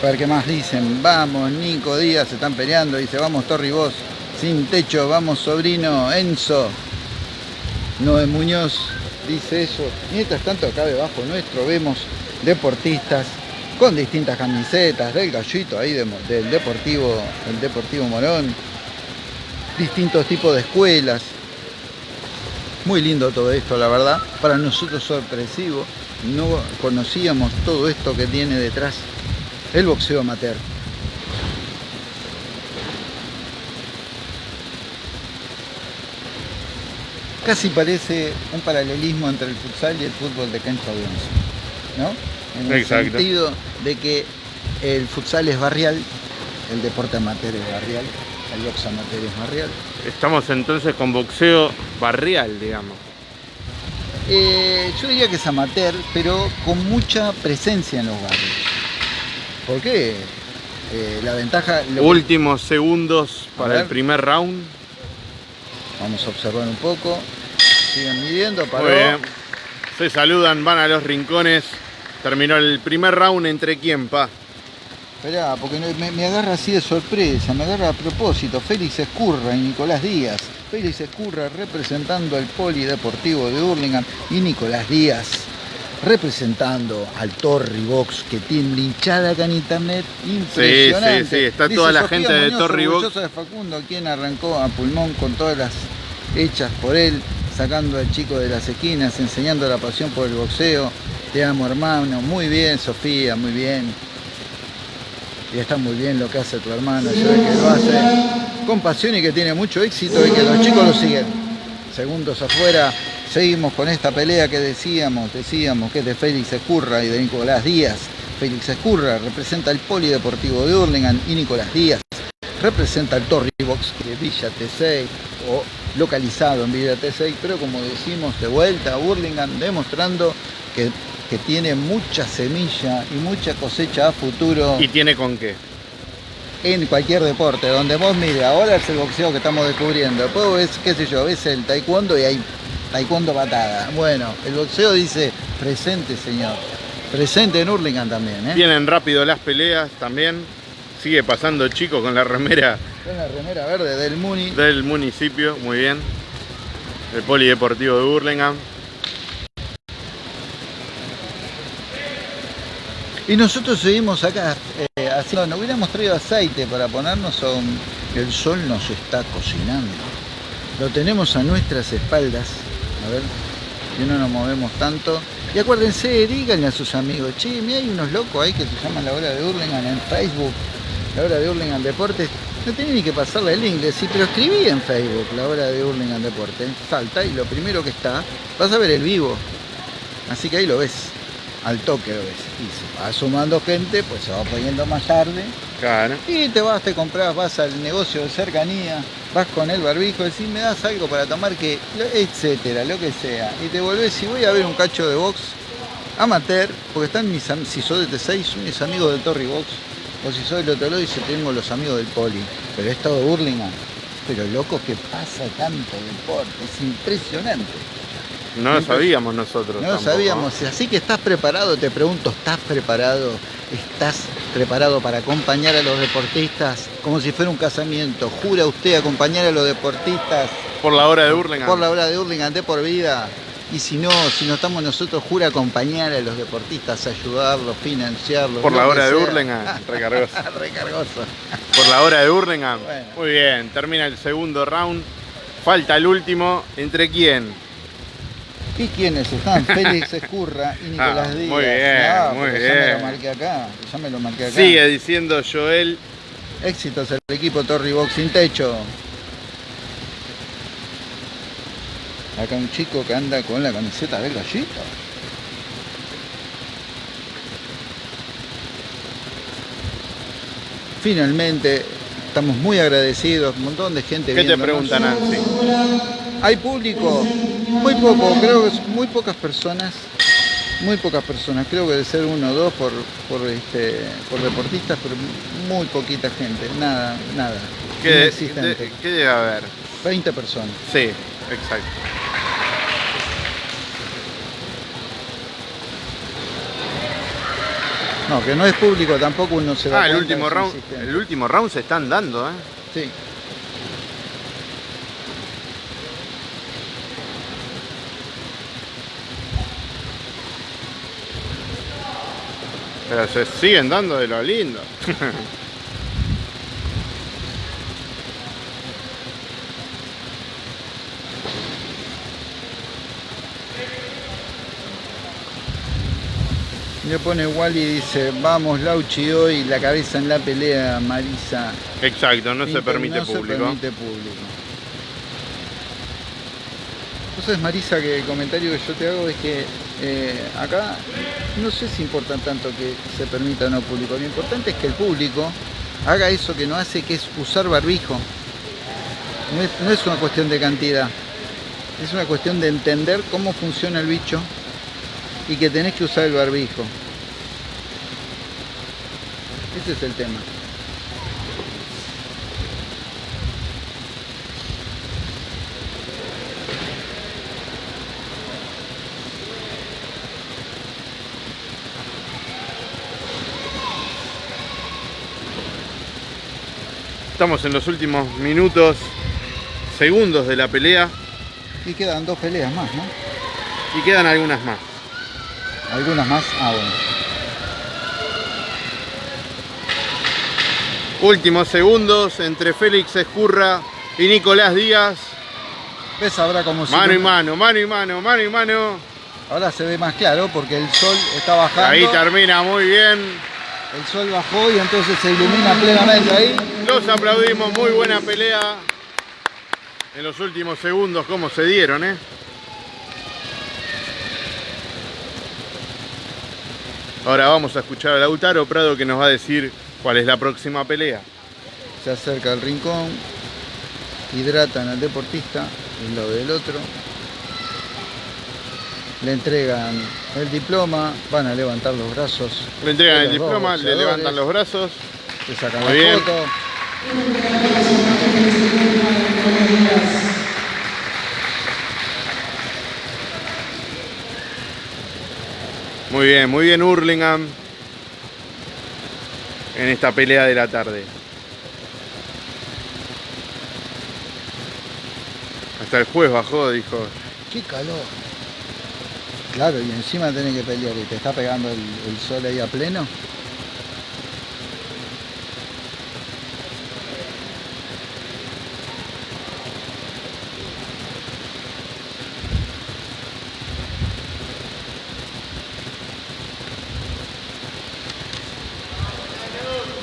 A ver qué más dicen. Vamos, Nico Díaz, se están peleando. Dice, vamos, Torri Vos. Sin techo, vamos, sobrino. Enzo. Noé Muñoz dice eso. Mientras tanto, acá debajo nuestro vemos deportistas con distintas camisetas del gallito ahí del Deportivo, el Deportivo Morón. Distintos tipos de escuelas. Muy lindo todo esto, la verdad. Para nosotros sorpresivo. No conocíamos todo esto que tiene detrás el boxeo amateur. Casi parece un paralelismo entre el futsal y el fútbol de cancha ¿no? En el sentido de que el futsal es barrial, el deporte amateur es barrial, el boxeo amateur es barrial. Estamos entonces con boxeo barrial, digamos. Eh, yo diría que es amateur, pero con mucha presencia en los barrios. ¿Por qué? Eh, la ventaja... Últimos segundos para el primer round. Vamos a observar un poco. Siguen midiendo, paró. Muy bien. Se saludan, van a los rincones. Terminó el primer round entre quién, pa. Esperá, porque me, agarra así de sorpresa, me agarra a propósito. Félix Escurra y Nicolás Díaz. Félix Escurra representando al Polideportivo de Hurlingham y Nicolás Díaz representando al Torri Box que tiene hinchada acá en internet impresionante. Sí, sí, sí, está toda la gente de Torri Box. de Facundo, quien arrancó a pulmón con todas las hechas por él, sacando al chico de las esquinas, enseñando la pasión por el boxeo. Te amo hermano, muy bien Sofía, muy bien. Y está muy bien lo que hace tu hermano, yo que lo hace con pasión y que tiene mucho éxito y que los chicos lo siguen. Segundos afuera, Seguimos con esta pelea que decíamos, decíamos que es de Félix Escurra y de Nicolás Díaz. Félix Escurra, representa el Polideportivo de Hurlingham y Nicolás Díaz, representa el Torri Box de Villa T6 o localizado en Villa T6, pero como decimos de vuelta a Hurlingham, demostrando que, que tiene mucha semilla y mucha cosecha a futuro. ¿Y tiene con qué? en cualquier deporte, donde vos mire, ahora es el boxeo que estamos descubriendo, después ves, qué sé yo, ves el taekwondo y hay taekwondo patada. Bueno, el boxeo dice presente señor, presente en Hurlingham también. ¿eh? Vienen rápido las peleas también, sigue pasando chico con la remera. Con la remera verde del Muni. Del municipio, muy bien. El Polideportivo de Hurlingham. Y nosotros seguimos acá eh, haciendo, no hubiéramos traído aceite para ponernos a un... El sol nos está cocinando. Lo tenemos a nuestras espaldas. A ver, si no nos movemos tanto. Y acuérdense, díganle a sus amigos, che, mira, hay unos locos ahí que se llaman La Hora de Hurlingham en Facebook, La Hora de Hurlingham Deportes. No tenés ni que pasarle el link, sí, pero escribí en Facebook La Hora de Hurlingham Deportes. Salta y lo primero que está, vas a ver el vivo. Así que ahí lo ves al toque lo ves. Y se va sumando gente, pues se va poniendo más tarde. Claro. Y te vas, te compras, vas al negocio de cercanía, vas con el barbijo, decís, me das algo para tomar, que etcétera, lo que sea. Y te volvés y voy a ver un cacho de box amateur, porque están mis si sos de T6, son mis amigos del Torri Box. O si soy del otro lado, dice, tengo los amigos del Poli. Pero he estado de Burlingame. Pero loco que pasa tanto deporte, es impresionante. No lo sabíamos nosotros. No lo sabíamos. Así que estás preparado, te pregunto, ¿estás preparado? ¿Estás preparado para acompañar a los deportistas como si fuera un casamiento? ¿Jura usted acompañar a los deportistas? Por la hora de Hurlingham. Por la hora de Hurlingham, de por vida. Y si no, si no estamos nosotros, jura acompañar a los deportistas, ayudarlos, financiarlos. Por la hora de Hurlingham, [LAUGHS] recargoso. recargoso. Por la hora de Hurlingham. Muy bien, termina el segundo round. Falta el último. ¿Entre quién? ¿Y quiénes están? [LAUGHS] Félix Escurra y Nicolás ah, Díaz. Muy bien, ah, muy bien. Ya me lo marqué acá, ya me lo marqué acá. Sigue diciendo Joel. Éxitos el equipo Torri Box sin techo. Acá un chico que anda con la camiseta del gallito. Finalmente, estamos muy agradecidos, un montón de gente ¿Qué te preguntan, Nancy? Hay público, muy poco, creo que muy pocas personas, muy pocas personas, creo que de ser uno o dos por, por, este, por deportistas, pero muy poquita gente, nada, nada. ¿Qué, ¿Qué debe haber? 20 personas. Sí, exacto. No, que no es público tampoco uno se da Ah, el último round, el último round se están dando, ¿eh? Sí. Pero se siguen dando de lo lindo. Le pone Wally y dice, vamos Lauchi hoy, la cabeza en la pelea, Marisa. Exacto, no se permite público. Se permite público. Entonces Marisa que el comentario que yo te hago es que eh, acá no sé si importa tanto que se permita o no público, lo importante es que el público haga eso que no hace, que es usar barbijo. No es, una cuestión de cantidad, es una cuestión de entender cómo funciona el bicho y que tenés que usar el barbijo. Ese es el tema. Estamos en los últimos minutos, segundos de la pelea. Y quedan dos peleas más, ¿no? Y quedan algunas más. ¿Algunas más? Ah, bueno. Últimos segundos entre Félix Escurra y Nicolás Díaz. ¿Ves ahora como Mano y mano, mano y mano, mano y mano. Ahora se ve más claro porque el sol está bajando. Ahí termina muy bien. El sol bajó y entonces se ilumina plenamente ahí. Los aplaudimos, muy buena pelea. En los últimos segundos, cómo se dieron, ¿eh? Ahora vamos a escuchar a Lautaro Prado que nos va a decir cuál es la próxima pelea. Se acerca el rincón, hidratan al deportista, un lado del otro. Le entregan el diploma, van a levantar los brazos. Le entregan el diploma, le levantan los brazos. Le sacan Muy la bien. foto. Muy bien, muy bien Hurlingham en esta pelea de la tarde. Hasta el juez bajó, dijo. ¡Qué calor! Claro, y encima tenés que pelear y te está pegando el sol ahí a pleno.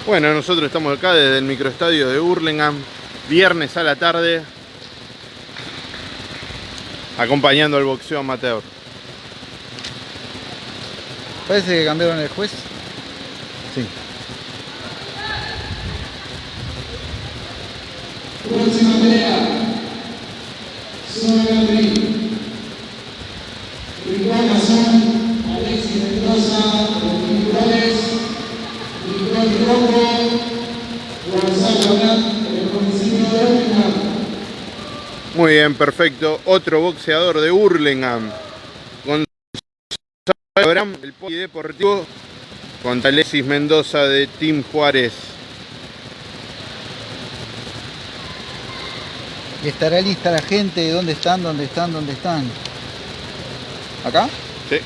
Bueno, nosotros estamos acá desde el microestadio de Hurlingham, viernes a la tarde, acompañando al boxeo amateur. Parece que cambiaron el juez. Sí. Próxima pelea. Alexis Mendoza, muy bien, perfecto. Otro boxeador de Hurlingham. Gonzalo Abraham, el polideportivo, contra Alexis Mendoza de Team Juárez. ¿Estará lista la gente? ¿Dónde están? ¿Dónde están? ¿Dónde están? ¿Acá? Sí.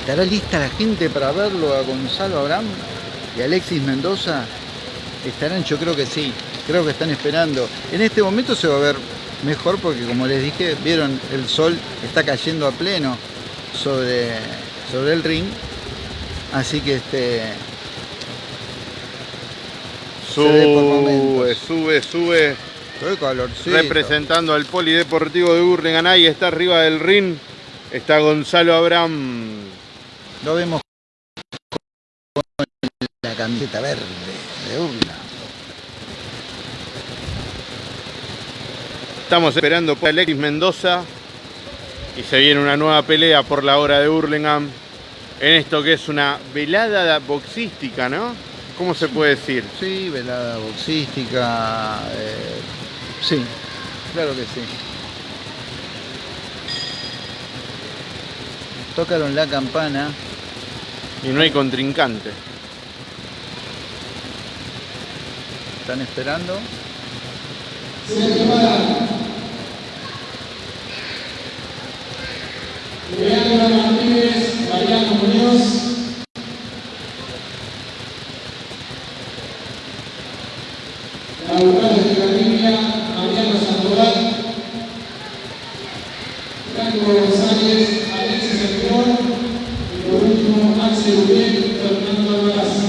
¿Estará lista la gente para verlo a Gonzalo Abraham? Y Alexis Mendoza estarán, yo creo que sí, creo que están esperando. En este momento se va a ver mejor porque como les dije, vieron el sol está cayendo a pleno sobre, sobre el ring, así que este sube, sube, sube. Representando al Polideportivo de Burlingame, ahí está arriba del ring, está Gonzalo Abraham. Lo vemos verde de urna. Estamos esperando por Alexis Mendoza y se viene una nueva pelea por la hora de Hurlingham en esto que es una velada boxística, ¿no? ¿Cómo se puede decir? Sí, velada boxística, eh, sí, claro que sí. Tocaron la campana. Y no hay contrincante. Están esperando. Leandra Martínez, Mariano Muñoz. Laurales de Garriga, Mariano Sandoval. Franco González, Alexis Espinón. Y por último, Axel Uriel, Fernando Alvarez.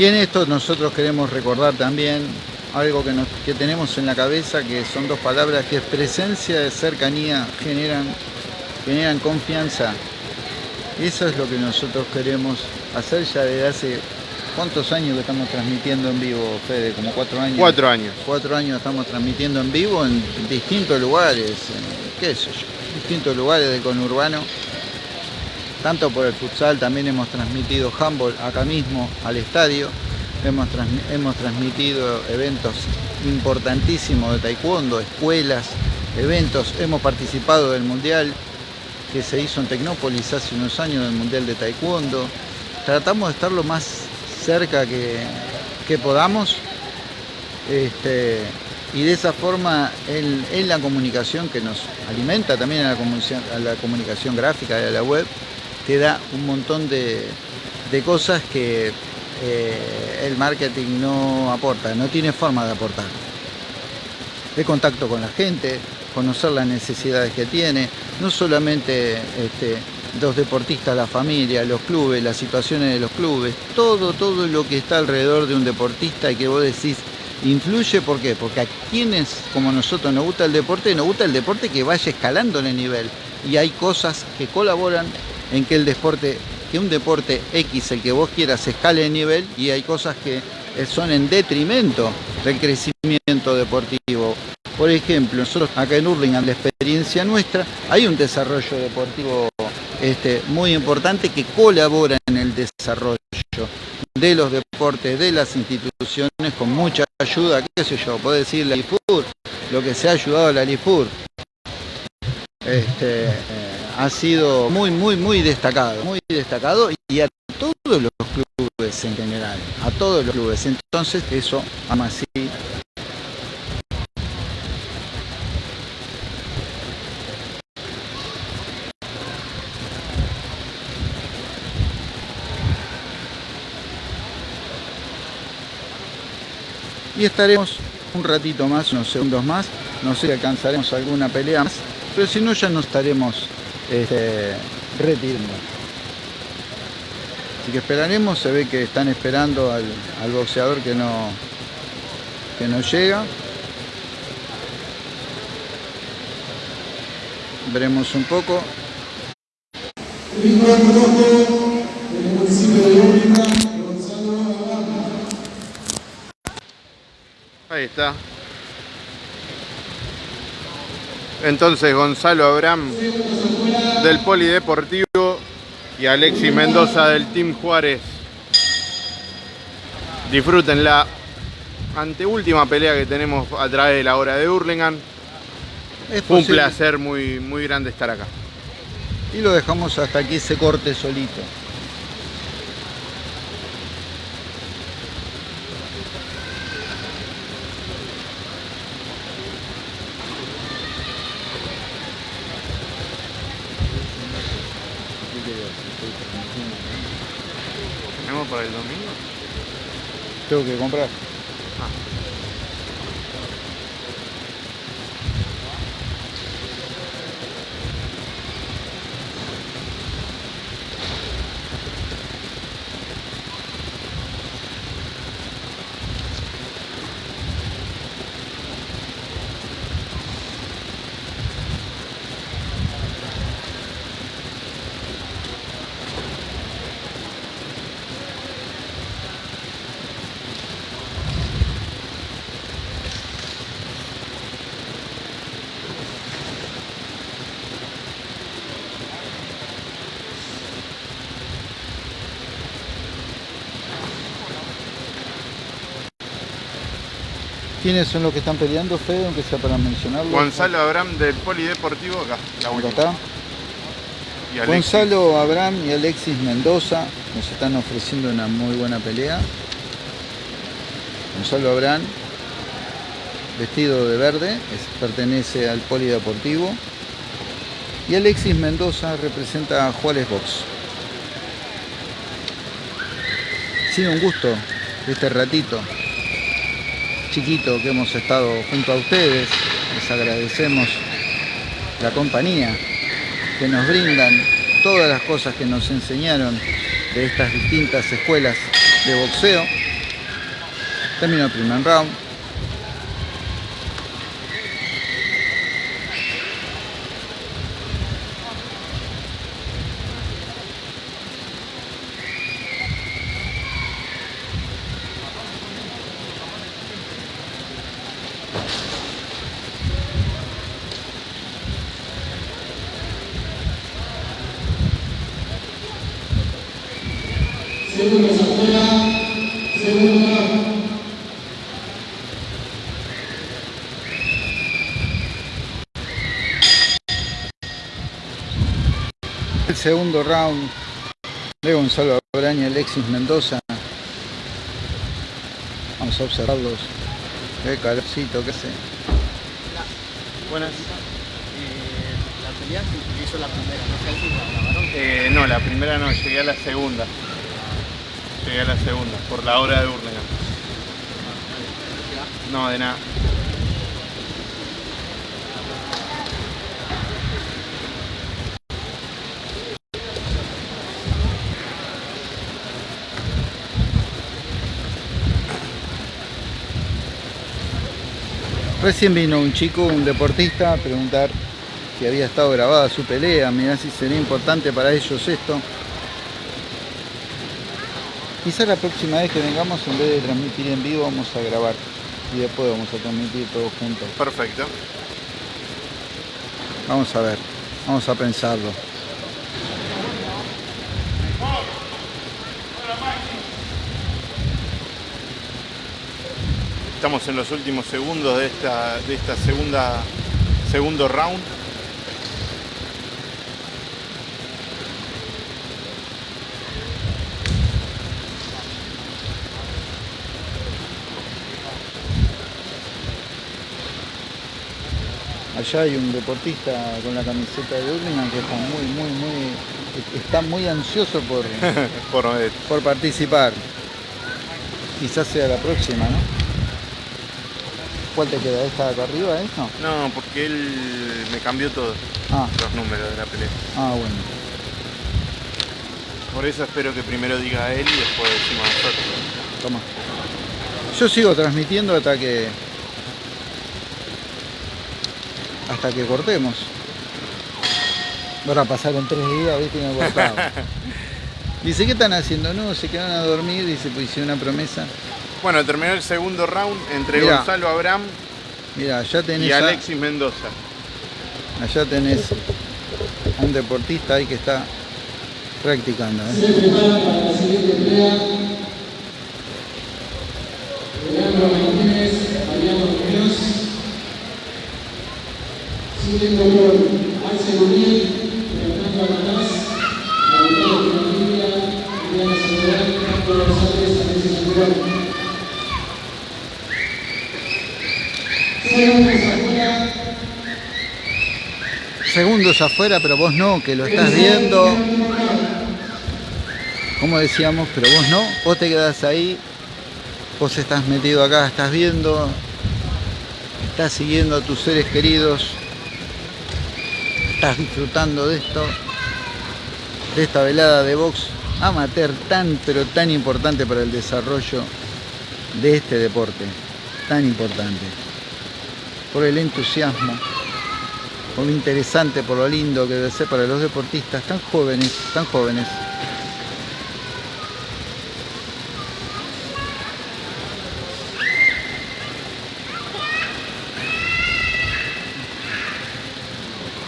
Y en esto nosotros queremos recordar también algo que, tenemos en la cabeza, que son dos palabras, que es presencia de cercanía, generan, generan confianza. Eso es lo que nosotros queremos hacer ya desde hace ¿Cuántos años que estamos transmitiendo en vivo, Fede? ¿Como cuatro años? Cuatro años. Cuatro años estamos transmitiendo en vivo en distintos lugares, en, qué sé yo, distintos lugares del conurbano tanto por el futsal, también hemos transmitido handball acá mismo al estadio, hemos, hemos transmitido eventos importantísimos de taekwondo, escuelas, eventos, hemos participado del mundial que se hizo en Tecnópolis hace unos años, del mundial de taekwondo, tratamos de estar lo más cerca que, podamos este, y de esa forma en, la comunicación que nos alimenta también a la, a la comunicación gráfica a la web, te da un montón de, cosas que eh, el marketing no aporta, no tiene forma de aportar. De contacto con la gente, conocer las necesidades que tiene, no solamente este, los deportistas, la familia, los clubes, las situaciones de los clubes, todo, todo lo que está alrededor de un deportista y que vos decís, influye, ¿por qué? Porque a quienes como nosotros nos gusta el deporte, nos gusta el deporte que vaya escalando en el nivel. Y hay cosas que colaboran en que el deporte, que un deporte X, el que vos quieras, escale de nivel y hay cosas que son en detrimento del crecimiento deportivo. Por ejemplo, nosotros acá en Hurlingham, la experiencia nuestra, hay un desarrollo deportivo este, muy importante que colabora en el desarrollo de los deportes, de las instituciones, con mucha ayuda, qué sé yo, puedo decir la LIFUR, lo que se ha ayudado a la LIFUR. Este, eh, ha sido muy, muy, muy destacado, muy destacado y a todos los clubes en general, a todos los clubes. Entonces eso, además sí, y estaremos un ratito más, unos segundos más, no sé si alcanzaremos alguna pelea más, pero si no ya nos estaremos este, retirando. Así que esperaremos, se ve que están esperando al, boxeador que no, que no llega. Veremos un poco. Ahí está. Entonces Gonzalo Abraham del Polideportivo y Alexis Mendoza del Team Juárez. Disfruten la anteúltima pelea que tenemos a través de la hora de Hurlingham. Es un placer muy, muy grande estar acá. Y lo dejamos hasta que se corte solito. ¿Tenemos para el domingo? Tengo que comprar. ¿Quiénes son los que están peleando, Fede, aunque sea para mencionarlo? Gonzalo Abraham del Polideportivo, acá, la está. Gonzalo Abraham y Alexis Mendoza nos están ofreciendo una muy buena pelea. Gonzalo Abraham, vestido de verde, pertenece al Polideportivo. Y Alexis Mendoza representa a Juárez Box. Sido un gusto este ratito chiquito que hemos estado junto a ustedes. Les agradecemos la compañía que nos brindan, todas las cosas que nos enseñaron de estas distintas escuelas de boxeo. Terminó el primer round. Round de Gonzalo Abraña y Alexis Mendoza. Vamos a observarlos. Qué calorcito que hace. Buenas. Eh, la pelea hizo la primera, ¿no? Eh, no, la primera no, llegué a la segunda. Llegué a la segunda, por la hora de Burlingame. No, de nada. Recién vino un chico, un deportista, a preguntar si había estado grabada su pelea, mirá si sería importante para ellos esto. Quizá la próxima vez que vengamos, en vez de transmitir en vivo, vamos a grabar y después vamos a transmitir todos juntos. Perfecto. Vamos a ver, vamos a pensarlo. Estamos en los últimos segundos de esta, de esta segunda segundo round. Allá hay un deportista con la camiseta de Burlingame que está muy, muy, muy, está muy ansioso por, [LAUGHS] Por, eh, por participar. Quizás sea la próxima, ¿no? ¿Cuál te queda? ¿Esta de acá arriba, esto? no, porque él me cambió todos Ah, los números de la pelea. ah, bueno. Por eso espero que primero diga él y después decimos nosotros. Toma. Yo sigo transmitiendo hasta que. hasta que cortemos. Ahora pasaron tres días, viste, y no. [LAUGHS] Dice, ¿qué están haciendo? No, se quedaron a dormir, dice, pues hice una promesa. Bueno, terminó el segundo round entre Mirá. Gonzalo Abraham Mira, allá tenés, y a, Alexis Mendoza. allá tenés a un deportista ahí que está practicando. ¿eh? Se prepara para la siguiente pelea. Leandro Martínez, Mariano Muñoz. Siguiendo con Axel Uriel, Afuera, pero vos no, que lo estás viendo. Como decíamos, pero vos no, vos te quedás ahí, vos estás metido acá, estás viendo, estás siguiendo a tus seres queridos, estás disfrutando de esto, de esta velada de box amateur tan pero tan importante para el desarrollo de este deporte, tan importante, por el entusiasmo, por lo interesante, por lo lindo que debe ser para los deportistas tan jóvenes, tan jóvenes.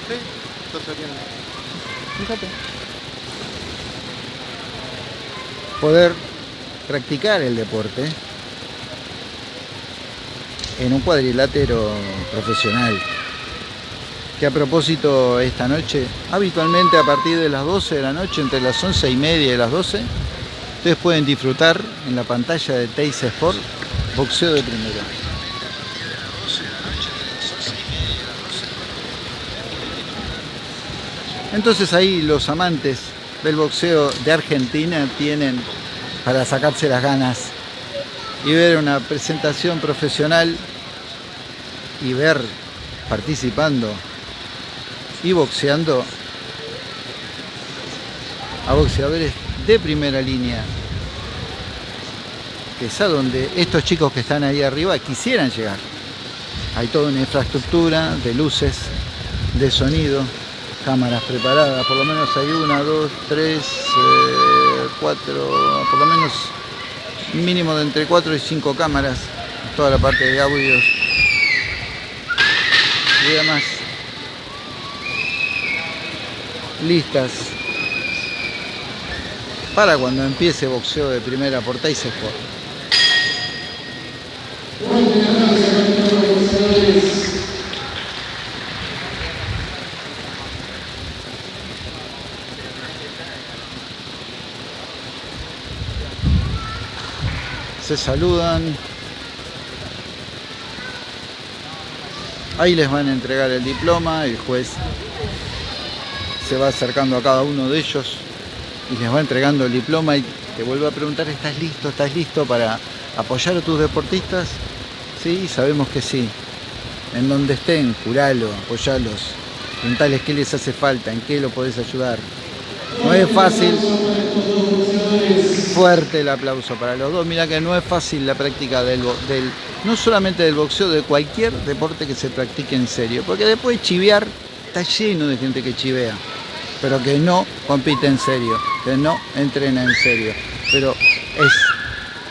Sí, está saliendo. Fíjate. Poder practicar el deporte en un cuadrilátero profesional. Que a propósito esta noche, habitualmente a partir de las 12 de la noche, entre las 11 y media y las 12, ustedes pueden disfrutar en la pantalla de Teis Sport boxeo de primera. Entonces ahí los amantes del boxeo de Argentina tienen para sacarse las ganas y ver una presentación profesional y ver participando y boxeando. A boxeadores de primera línea. Que es a donde estos chicos que están ahí arriba quisieran llegar. Hay toda una infraestructura de luces de sonido cámaras preparadas, por lo menos hay una, dos, tres, eh, cuatro, por lo menos mínimo de entre cuatro y cinco cámaras, toda la parte de audios. Y demás listas para cuando empiece boxeo de primera por Tyson Sport. Se saludan. Ahí les van a entregar el diploma, el juez se va acercando a cada uno de ellos y les va entregando el diploma y te vuelvo a preguntar, ¿estás listo? ¿Estás listo para apoyar a tus deportistas? Sí, sabemos que sí. En donde estén, curalo, apoyalos, preguntales qué les hace falta, en qué lo podés ayudar. No es fácil. Fuerte el aplauso para los dos. Mira que no es fácil la práctica del, del, no solamente del boxeo, de cualquier deporte que se practique en serio. Porque después chivear está lleno de gente que chivea, pero que no compite en serio, que no entrena en serio. Pero es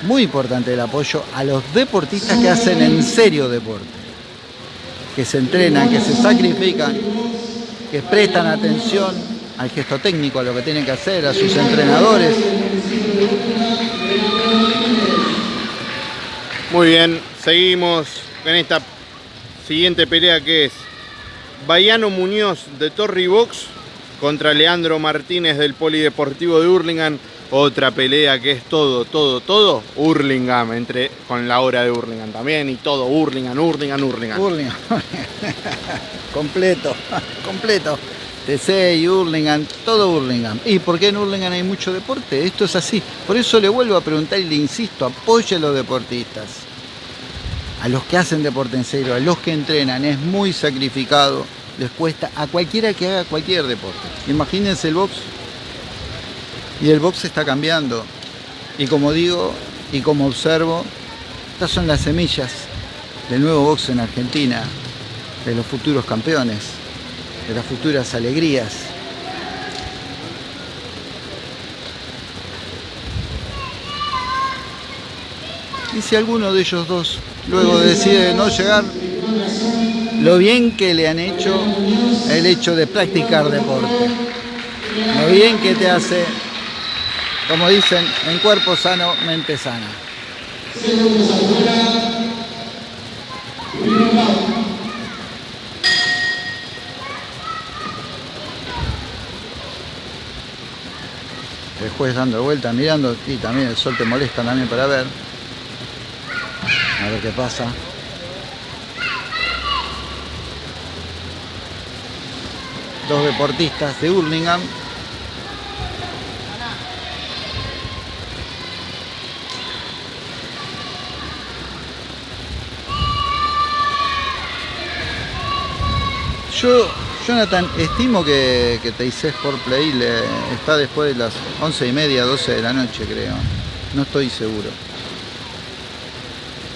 muy importante el apoyo a los deportistas que hacen en serio deporte, que se entrenan, que se sacrifican, que prestan atención al gesto técnico, a lo que tienen que hacer, a sus entrenadores. Muy bien, seguimos con esta siguiente pelea que es Bayano Muñoz de Torri Box contra Leandro Martínez del Polideportivo de Hurlingham. Otra pelea que es todo, todo, todo Hurlingham, entre, con la hora de Hurlingham también y todo Hurlingham, Hurlingham, Hurlingham. Hurlingham. [LAUGHS] completo, [LAUGHS] completo. TC y Hurlingham, todo Hurlingham. ¿Y por qué en Hurlingham hay mucho deporte? Esto es así. Por eso le vuelvo a preguntar y le insisto, apoye a los deportistas. A los que hacen deporte en serio, a los que entrenan, es muy sacrificado. Les cuesta a cualquiera que haga cualquier deporte. Imagínense el box. Y el box está cambiando. Y como digo, y como observo, estas son las semillas del nuevo box en Argentina, de los futuros campeones de las futuras alegrías. Y si alguno de ellos dos luego decide no llegar, lo bien que le han hecho el hecho de practicar deporte. Lo bien que te hace, como dicen, en cuerpo sano, mente sana. el juez dando vuelta, mirando y también el sol te molesta también para ver. A ver qué pasa. Dos deportistas de Hurlingham. Yo Jonathan, estimo que, que Sport Play está después de las 11 y media, 12 de la noche, creo. No estoy seguro.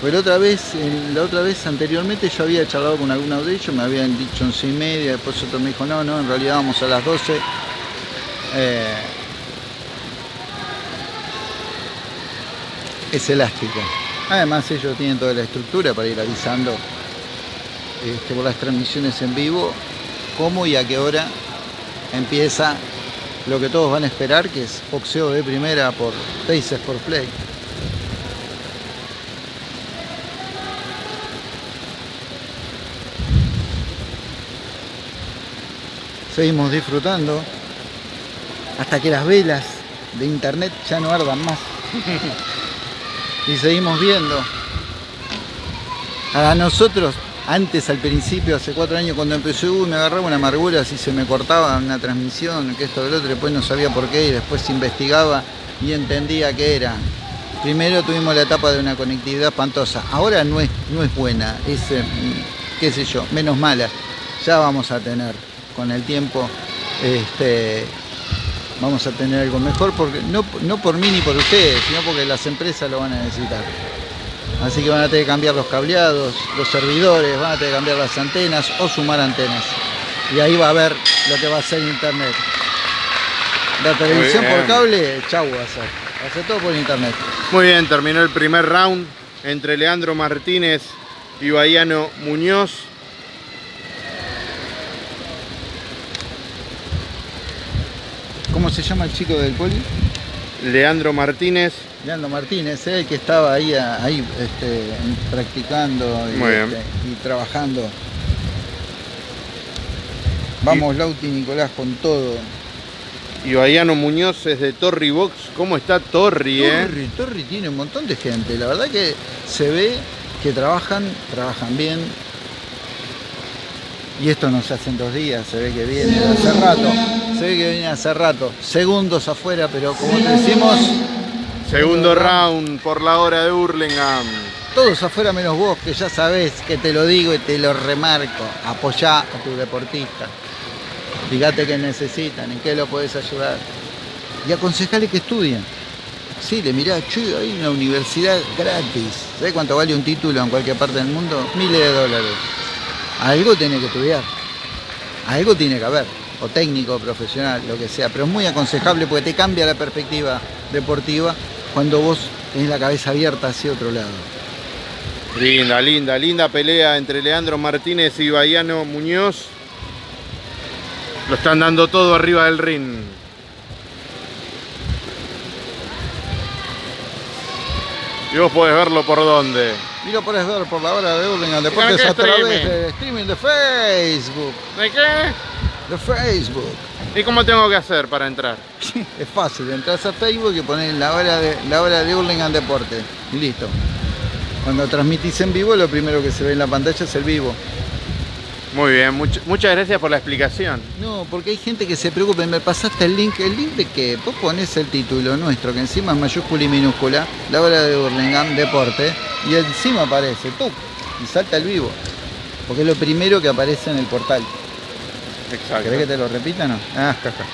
Pero otra vez, la otra vez anteriormente yo había charlado con alguno de ellos, me habían dicho 11 y media, después otro me dijo, no, no, en realidad vamos a las 12. Eh, es elástico. Además ellos tienen toda la estructura para ir avisando este, por las transmisiones en vivo cómo y a qué hora empieza lo que todos van a esperar, que es boxeo de primera por Paces por Play. Seguimos disfrutando hasta que las velas de internet ya no ardan más. [LAUGHS] y seguimos viendo. A nosotros antes, al principio, hace cuatro años cuando empecé, uy, me agarraba una amargura si se me cortaba una transmisión, que esto, del otro, después no sabía por qué y después investigaba y entendía qué era. Primero tuvimos la etapa de una conectividad espantosa, ahora no es, no es buena, es, eh, qué sé yo, menos mala. Ya vamos a tener con el tiempo, este, vamos a tener algo mejor, porque no, no por mí ni por ustedes, sino porque las empresas lo van a necesitar. Así que van a tener que cambiar los cableados, los servidores, van a tener que cambiar las antenas o sumar antenas. Y ahí va a ver lo que va a ser internet. La televisión por cable, chau va a a ser todo por internet. Muy bien, terminó el primer round entre Leandro Martínez y Bayano Muñoz. ¿Cómo se llama el chico del poli? Leandro Martínez. Leandro Martínez, el que estaba ahí, ahí este, practicando y, este, y, trabajando. Vamos, y, Lauti Nicolás, con todo. Y Bayano Muñoz es de Torri Box. ¿Cómo está Torri, eh? Torri, Torri tiene un montón de gente. La verdad que se ve que trabajan, trabajan bien. Y esto no se hace en dos días, se ve que viene hace rato. Se ve que viene hace rato. Segundos afuera, pero como te decimos, Segundo round por la hora de Hurlingham. Todos afuera menos vos, que ya sabés que te lo digo y te lo remarco. Apoyá a tu deportista. Fíjate qué necesitan, en qué lo podés ayudar. Y aconsejale que estudien. Sí, le mirá, che, hay una universidad gratis. ¿Sabés cuánto vale un título en cualquier parte del mundo? Miles de dólares. Algo tiene que estudiar. Algo tiene que haber. O técnico, profesional, lo que sea. Pero es muy aconsejable porque te cambia la perspectiva deportiva cuando vos tenés la cabeza abierta hacia otro lado. Linda, linda, linda pelea entre Leandro Martínez y Baiano Muñoz. Lo están dando todo arriba del ring. Y vos podés verlo por dónde. Y lo podés ver por la hora de Hurlingham Deportes a través de streaming de Facebook. ¿De qué? De Facebook. ¿Y cómo tengo que hacer para entrar? [LAUGHS] Es fácil, entras a Facebook y pones la hora de, la hora de Hurlingham Deporte. Y listo. Cuando transmitís en vivo, lo primero que se ve en la pantalla es el vivo. Muy bien, much- muchas gracias por la explicación. No, porque hay gente que se preocupa, me pasaste el link, el link de que vos pones el título nuestro, que encima es mayúscula y minúscula, la hora de Hurlingham Deporte, y encima aparece, tú, y salta el vivo. Porque es lo primero que aparece en el portal. Exacto. ¿Querés que te lo repita o no? Ah, jaja.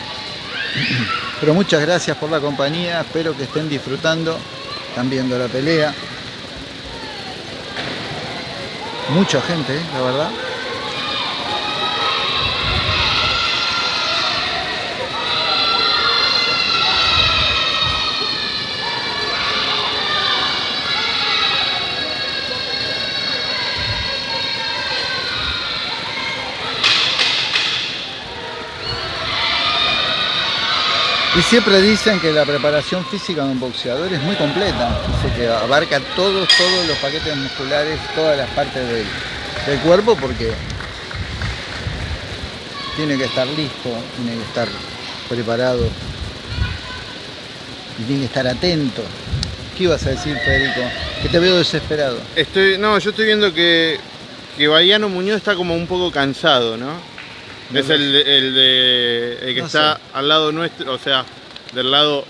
[CLEARS THROAT] Pero muchas gracias por la compañía, espero que estén disfrutando, están viendo la pelea. Mucha gente, ¿eh? la verdad. Y siempre dicen que la preparación física de un boxeador es muy completa. Dice que abarca todos, todos los paquetes musculares, todas las partes del, del cuerpo porque tiene que estar listo, tiene que estar preparado y tiene que estar atento. ¿Qué ibas a decir, Federico? Que te veo desesperado. Estoy, no, yo estoy viendo que, que Baiano Muñoz está como un poco cansado, ¿no? Es el, de- el, de, el que No está sé. al lado nuestro, o sea, del lado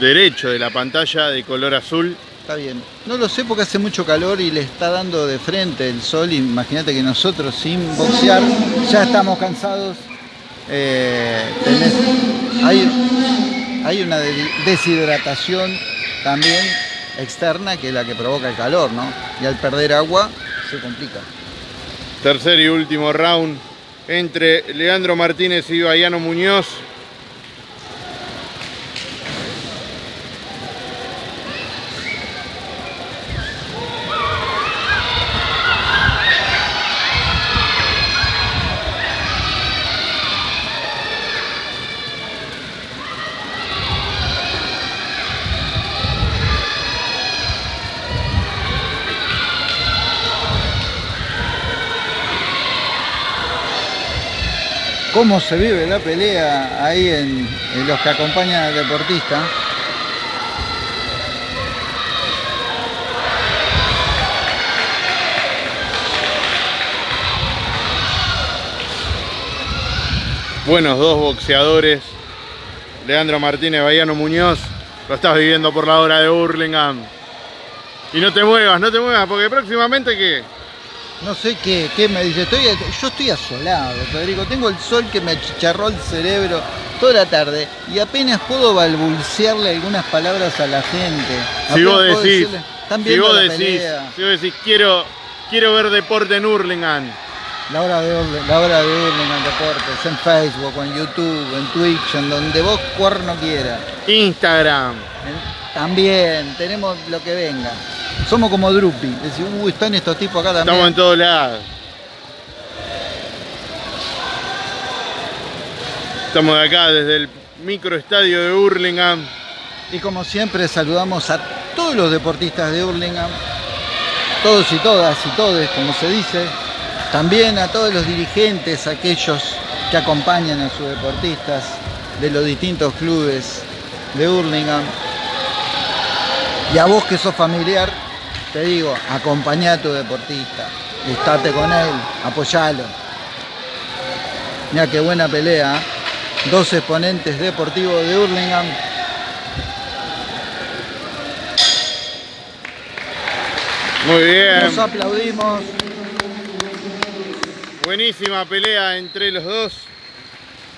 derecho de la pantalla de color azul. Está bien. No lo sé porque hace mucho calor y le está dando de frente el sol. Imagínate que nosotros sin boxear ya estamos cansados. Eh, tenés- hay, hay una de- deshidratación también externa que es la que provoca el calor, ¿no? Y al perder agua se complica. Tercer y último round entre Leandro Martínez y Baiano Muñoz. ¿Cómo se vive la pelea ahí en, los que acompañan al deportista? Buenos dos boxeadores. Leandro Martínez, Baiano Muñoz. Lo estás viviendo por la hora de Burlingame. Y no te muevas, no te muevas, porque próximamente que No sé qué, qué me dice. Estoy, yo estoy asolado, Federico. Tengo el sol que me achicharró el cerebro toda la tarde y apenas puedo balbucearle algunas palabras a la gente. Si Apenas vos puedo decís, decirle, si vos la decís, si vos decís, quiero, quiero ver deporte en Hurlingham. La hora de la hora de Hurlingham Deportes, en Facebook, en YouTube, en Twitch, en donde vos cuerno quieras. Instagram. También, tenemos lo que venga. Somos como Drupi. Decís, uy, están estos tipos acá también. Estamos en todos lados. Estamos de acá desde el microestadio de Hurlingham. Y como siempre saludamos a todos los deportistas de Hurlingham, todos y todas y todes, como se dice. También a todos los dirigentes, aquellos que acompañan a sus deportistas de los distintos clubes de Hurlingham. Y a vos que sos familiar, te digo, acompañá a tu deportista, estate con él, apoyalo. Mira qué buena pelea. ¿eh? Dos exponentes deportivos de Hurlingham. Muy bien. Nos aplaudimos. Buenísima pelea entre los dos.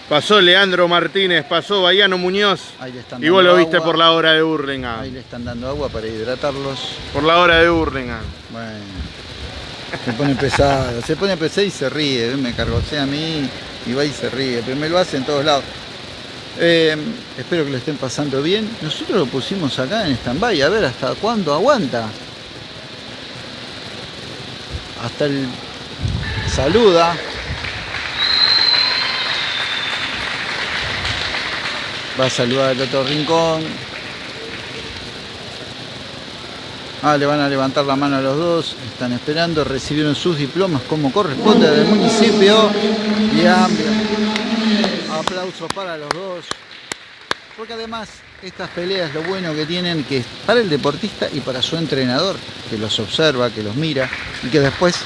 Pasó Leandro Martínez, pasó Bayano Muñoz. Ahí le están Y vos dando lo viste agua. por la hora de Ahí Burlingame. le están dando agua para hidratarlos. Por la hora de Burlingame. Bueno, se pone pesado, se pone pesado y se ríe, ¿ves? me cargosea a mí y va y se ríe, pero me lo hace en todos lados. Eh, espero que lo estén pasando bien. Nosotros lo pusimos acá en stand-by, a ver hasta cuándo aguanta. Hasta el saluda. Va a saludar al otro rincón. Ah, le van a levantar la mano a los dos. Están esperando, recibieron sus diplomas como corresponde del municipio. Y amplio aplauso para los dos. Porque además estas peleas lo bueno que tienen que es para el deportista y para su entrenador, que los observa, que los mira y que después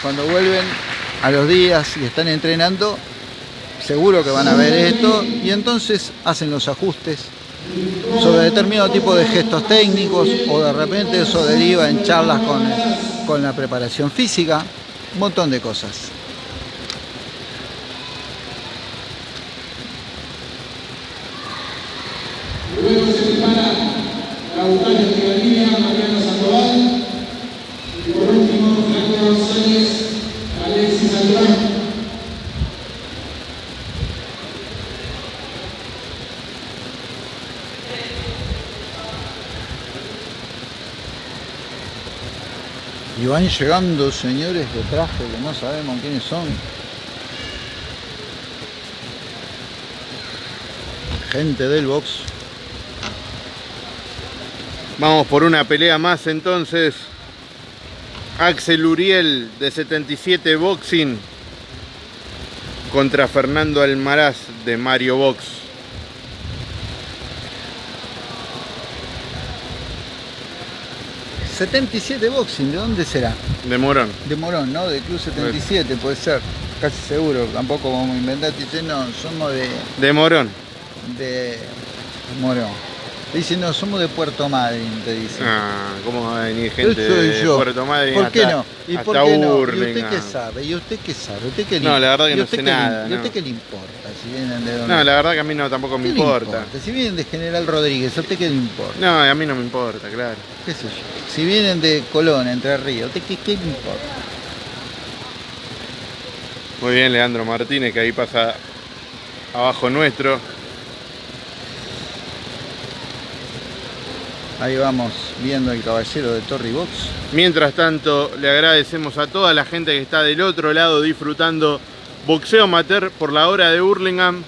cuando vuelven a los días y están entrenando, seguro que van a ver esto y entonces hacen los ajustes sobre determinado tipo de gestos técnicos o de repente eso deriva en charlas con, con la preparación física, un montón de cosas Estivalía, Mariano Sandoval. Y por último, Franco González, Alexis Alvarado. Llegando señores de traje que no sabemos quiénes son. Gente del box. Vamos por una pelea más entonces. Axel Uriel de 77 Boxing contra Fernando Almaraz de Mario Box. ¿77 boxing? ¿De dónde será? De Morón. De Morón, ¿no? De Club 77, puede ser. Casi seguro. Tampoco vamos a inventar. Dicen, no, somos de, De Morón. de Morón. Dicen, no, somos de Puerto Madryn, te dicen. Ah, ¿cómo va a venir gente Eso soy de yo. Puerto Madryn ¿Por qué hasta, no? ¿Y por qué no? ¿Y usted qué sabe? ¿Y usted qué sabe? ¿Usted qué No, la verdad que ¿Y no sé qué nada, ¿Y usted no. qué le importa si vienen de dónde? No, la verdad que a mí no tampoco me ¿Qué le importa. Si vienen de General Rodríguez, ¿a usted qué le importa? No, a mí no me importa, claro. ¿Qué sé yo? Si vienen de Colón, Entre Ríos, ¿a usted qué, qué le importa? Muy bien, Leandro Martínez, que ahí pasa abajo nuestro. Ahí vamos viendo el caballero de Torri Box. Mientras tanto, le agradecemos a toda la gente que está del otro lado disfrutando boxeo amateur por la hora de Burlingame.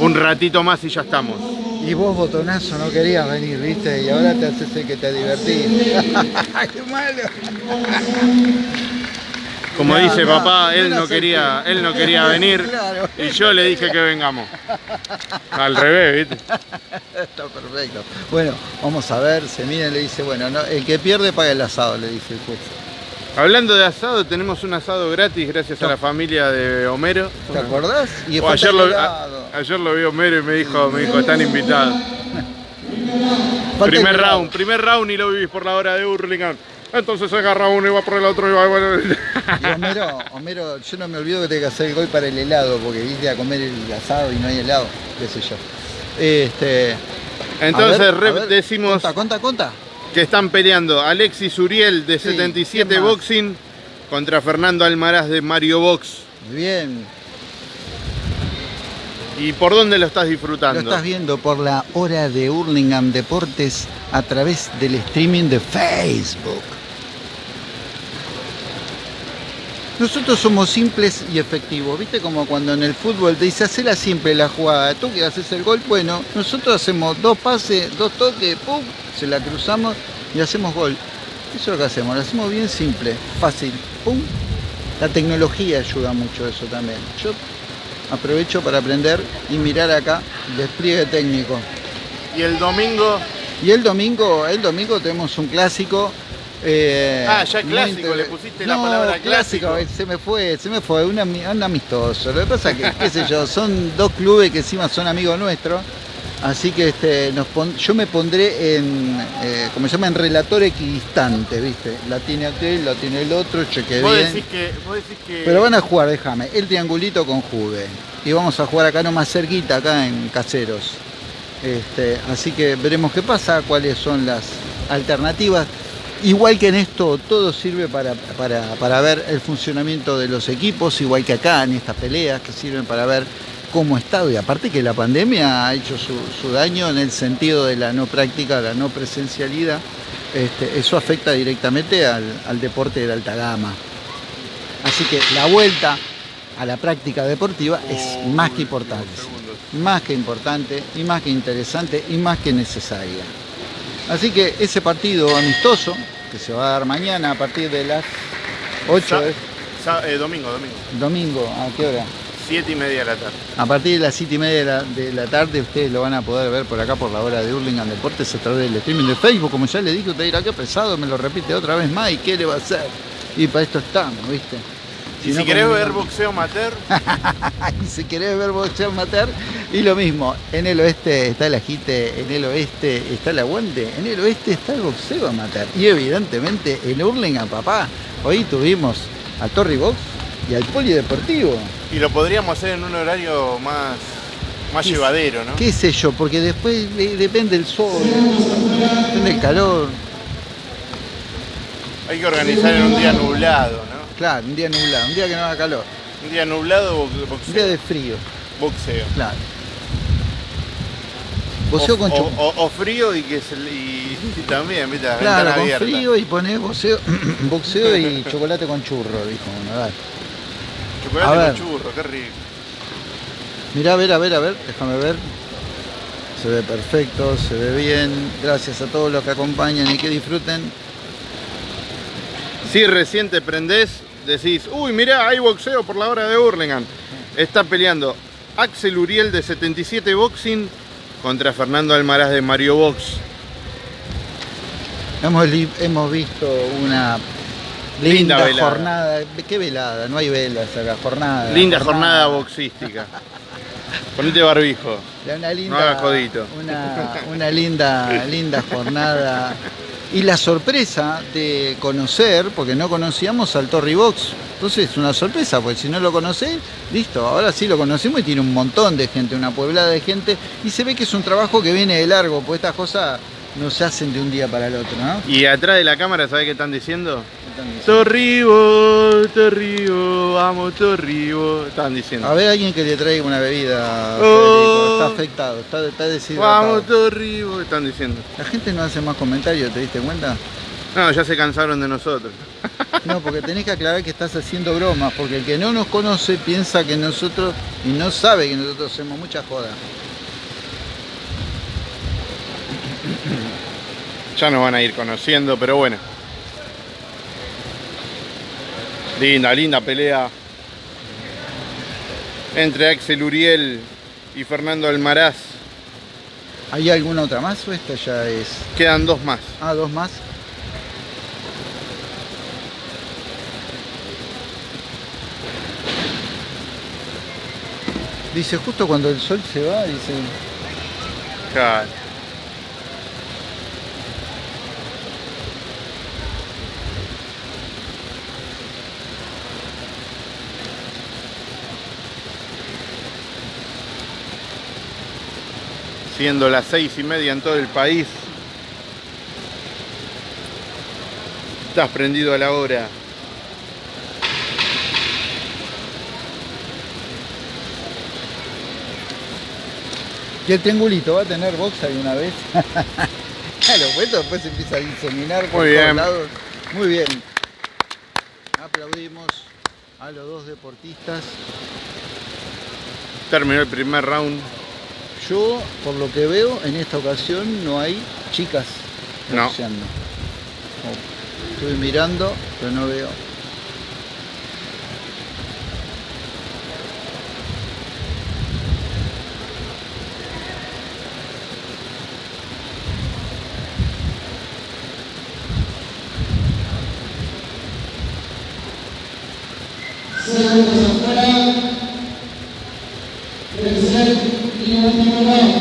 Un ratito más y ya estamos. Y vos, botonazo, no querías venir, ¿viste? Y ahora te haces el que te divertís. [LAUGHS] ¡Qué malo! Como No, dice no, papá, él no quería, él no quería venir [LAUGHS] Claro. y yo le dije que vengamos. Al revés, ¿viste? [LAUGHS] Está perfecto. Bueno, vamos a ver, se mira y le dice, bueno, no, el que pierde paga el asado, le dice el juez. Hablando de asado, tenemos un asado gratis gracias a la familia de Homero. ¿Te acordás? Y O falta ayer, lo, a- ayer lo vi Homero y me dijo, me dijo, están invitados. Primer round, primer round y lo vivís por la hora de Burlingame. Entonces agarra uno y va por el otro y va bueno. Y Homero, Homero, yo no me olvido que tengo que hacer el gol para el helado, porque viste a comer el asado y no hay helado, qué sé yo. Este, Entonces ver, decimos Conta, conta, conta. Que están peleando Alexis Uriel de Sí, 77 ¿quién más? Boxing contra Fernando Almaraz de Mario Box. Bien. ¿Y por dónde lo estás Lo disfrutando? estás viendo por la hora de Hurlingham Deportes a través del streaming de Facebook. Nosotros somos simples y efectivos, ¿viste? Como cuando en el fútbol te dice, hacela simple la jugada, tú que haces el gol, bueno, nosotros hacemos dos pases, dos toques, pum, se la cruzamos y hacemos gol. Eso es lo que hacemos, lo hacemos bien simple, fácil, pum. La tecnología ayuda mucho a eso también. Yo aprovecho para aprender y mirar acá el despliegue técnico. Y el domingo, Y el domingo, el domingo tenemos un clásico. Eh, Ah, ya clásico, le pusiste la palabra clásico. Se me fue, se me fue, un, un amistoso. Lo que pasa que, qué sé yo, son dos clubes que encima son amigos nuestros. Así que este, nos pon- yo me pondré en, eh, como se llama, en relator equidistante, ¿viste? La tiene aquel, la tiene el otro, cheque bien. decís que, vos decís que Pero van a jugar, déjame, el triangulito con Juve. Y vamos a jugar acá nomás cerquita, acá en Caseros. Este, así que veremos qué pasa, cuáles son las alternativas. Igual que en esto, todo sirve para, para- para ver el funcionamiento de los equipos, igual que acá en estas peleas, que sirven para ver cómo está. Y aparte que la pandemia ha hecho su, daño en el sentido de la no práctica, la no presencialidad. Este, eso afecta directamente al, deporte de alta gama. Así que la vuelta a la práctica deportiva es más que importante. Más que importante y más que interesante y más que necesaria. Así que ese partido amistoso que se va a dar mañana a partir de las 8 Sa- de sa- eh, domingo, domingo. domingo, ¿a qué hora? Siete y media de la tarde. A partir de las 7 y media de la, de la tarde ustedes lo van a poder ver por acá por la hora de Hurlingham Deportes a través del streaming de Facebook. Como ya le dije, usted dirá que pesado, me lo repite otra vez más y qué le va a hacer. Y para esto estamos, ¿viste? Y si no, querés ver boxeo amateur, [LAUGHS] y si querés ver boxeo amateur, y lo mismo, en el oeste está el agite, en el oeste está el aguante, en el oeste está el boxeo amateur. Y evidentemente en Hurlingham, papá, hoy tuvimos a Torri Box y al Polideportivo. y lo podríamos hacer en un horario más, más ¿Qué- llevadero, ¿no? ¿Qué sé yo? Porque después eh, depende del sol, depende del calor. Hay que organizar en un día nublado, ¿no? Claro, un día nublado, un día que no haga calor, Un día nublado, bo- un día boxeo. de frío, boxeo. claro. Boxeo o, con o- o- o frío y que se, y, y también, viste, la Claro, con abierta. frío y poner boxeo, [CLEARS THROAT] boxeo y chocolate con churro, dijo uno. dale. Chocolate A ver. con churro, qué rico. Mirá, a ver, a ver, a ver, déjame ver. Se ve perfecto, se ve bien. Gracias a todos los que acompañan y que disfruten. Si recién te prendés, decís, uy, mirá, hay boxeo por la hora de Burlingame. Está peleando Axel Uriel de 77 Boxing contra Fernando Almaraz de Mario Box. Hemos, hemos visto una Linda linda, velada. jornada. ¿Qué velada? No hay velas acá, jornada. Linda jornada boxística. [LAUGHS] Ponete barbijo. Una linda, No hagas jodito. Una, una linda, linda jornada. [LAUGHS] Y la sorpresa de conocer, porque no conocíamos al Torri Box. Entonces es una sorpresa, porque si no lo conocés, listo, ahora sí lo conocemos y tiene un montón de gente, una pueblada de gente. Y se ve que es un trabajo que viene de largo, pues estas cosas no se hacen de un día para el otro, ¿no? Y atrás de la cámara, ¿sabés qué están diciendo? Torribo, Torribo, vamos Torribo. Están diciendo. A ver alguien que le traiga una bebida, Oh. Está afectado, está, está deshidratado. Vamos Torribo, están diciendo. La gente no hace más comentarios, ¿te diste cuenta? No, ya se cansaron de nosotros. [LAUGHS] No, porque tenés que aclarar que estás haciendo bromas, porque el que no nos conoce piensa que nosotros, y no sabe que nosotros hacemos mucha joda. Ya nos van a ir conociendo, pero bueno. Linda, linda pelea entre Axel Uriel y Fernando Almaraz. ¿Hay alguna otra más o esta ya es? Quedan dos más. Ah, dos más. Dice, justo cuando el sol se va, dice, Claro. Siendo las seis y media en todo el país. Estás prendido a la hora. ¿y el triangulito va a tener box alguna vez? [LAUGHS] claro, pues esto después se empieza a diseminar por Muy todos bien. lados. Muy bien. Aplaudimos a los dos deportistas. Terminó el primer round. Yo, por lo que veo, en esta ocasión no hay chicas No. boxeando. No. Estuve mirando, pero no veo. Segundos afuera. Tercer y último round.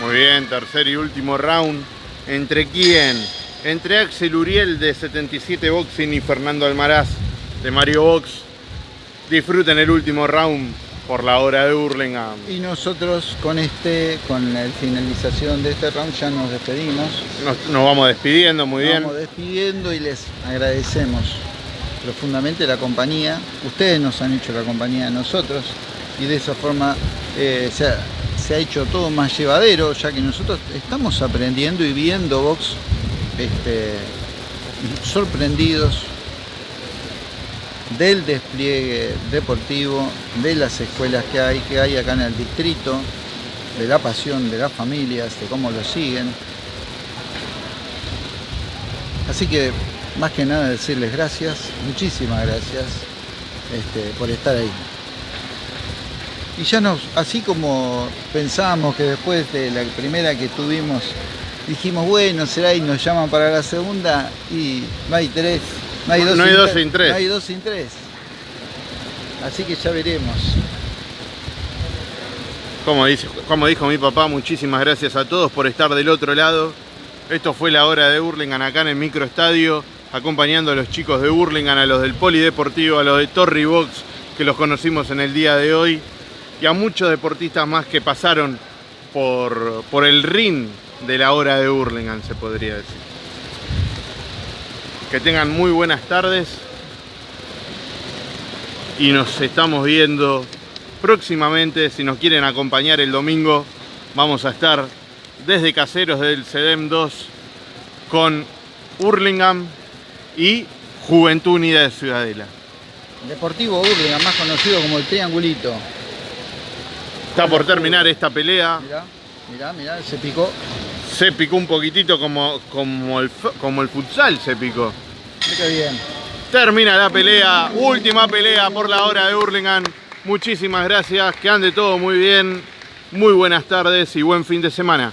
Muy bien, tercer y último round. ¿Entre quién? Entre Axel Uriel de 77 Boxing y Fernando Almaraz de Mario Box. Disfruten el último round por la hora de Hurlingham. Y nosotros con este, con la finalización de este round ya nos despedimos. Nos, nos vamos despidiendo, muy Nos bien. Vamos despidiendo y les agradecemos profundamente la compañía. Ustedes nos han hecho la compañía a nosotros y de esa forma eh, se, se ha hecho todo más llevadero, ya que nosotros estamos aprendiendo y viendo box este, sorprendidos del despliegue deportivo, de las escuelas que hay, que hay acá en el distrito, de la pasión de las familias, de cómo lo siguen. Así que más que nada decirles gracias, muchísimas gracias este, por estar ahí. Y ya nos, así como pensábamos que después de la primera que tuvimos, dijimos, bueno, será y nos llaman para la segunda y no hay tres, no hay dos, No hay sin, dos tres, sin tres. No hay dos sin tres. Así que ya veremos. Como, dice, como dijo mi papá, muchísimas gracias a todos por estar del otro lado. Esto fue la hora de Hurlingham acá en el microestadio, acompañando a los chicos de Hurlingham, a los del Polideportivo, a los de Torri Box, que los conocimos en el día de hoy, y a muchos deportistas más que pasaron por, por el ring de la hora de Hurlingham, se podría decir. Que tengan muy buenas tardes y nos estamos viendo próximamente. Si nos quieren acompañar el domingo, vamos a estar desde Caseros del CEDEM 2 con Hurlingham y Juventud Unida de Ciudadela. Deportivo Urlingan, más conocido como el Triangulito. Está por terminar esta pelea. Mirá, mirá, mirá, se picó. Se picó un poquitito como, como, el, como el futsal se picó. Qué bien. Termina la pelea, última pelea por la hora de Hurlingham. Muchísimas gracias, que ande todo muy bien. Muy buenas tardes y buen fin de semana.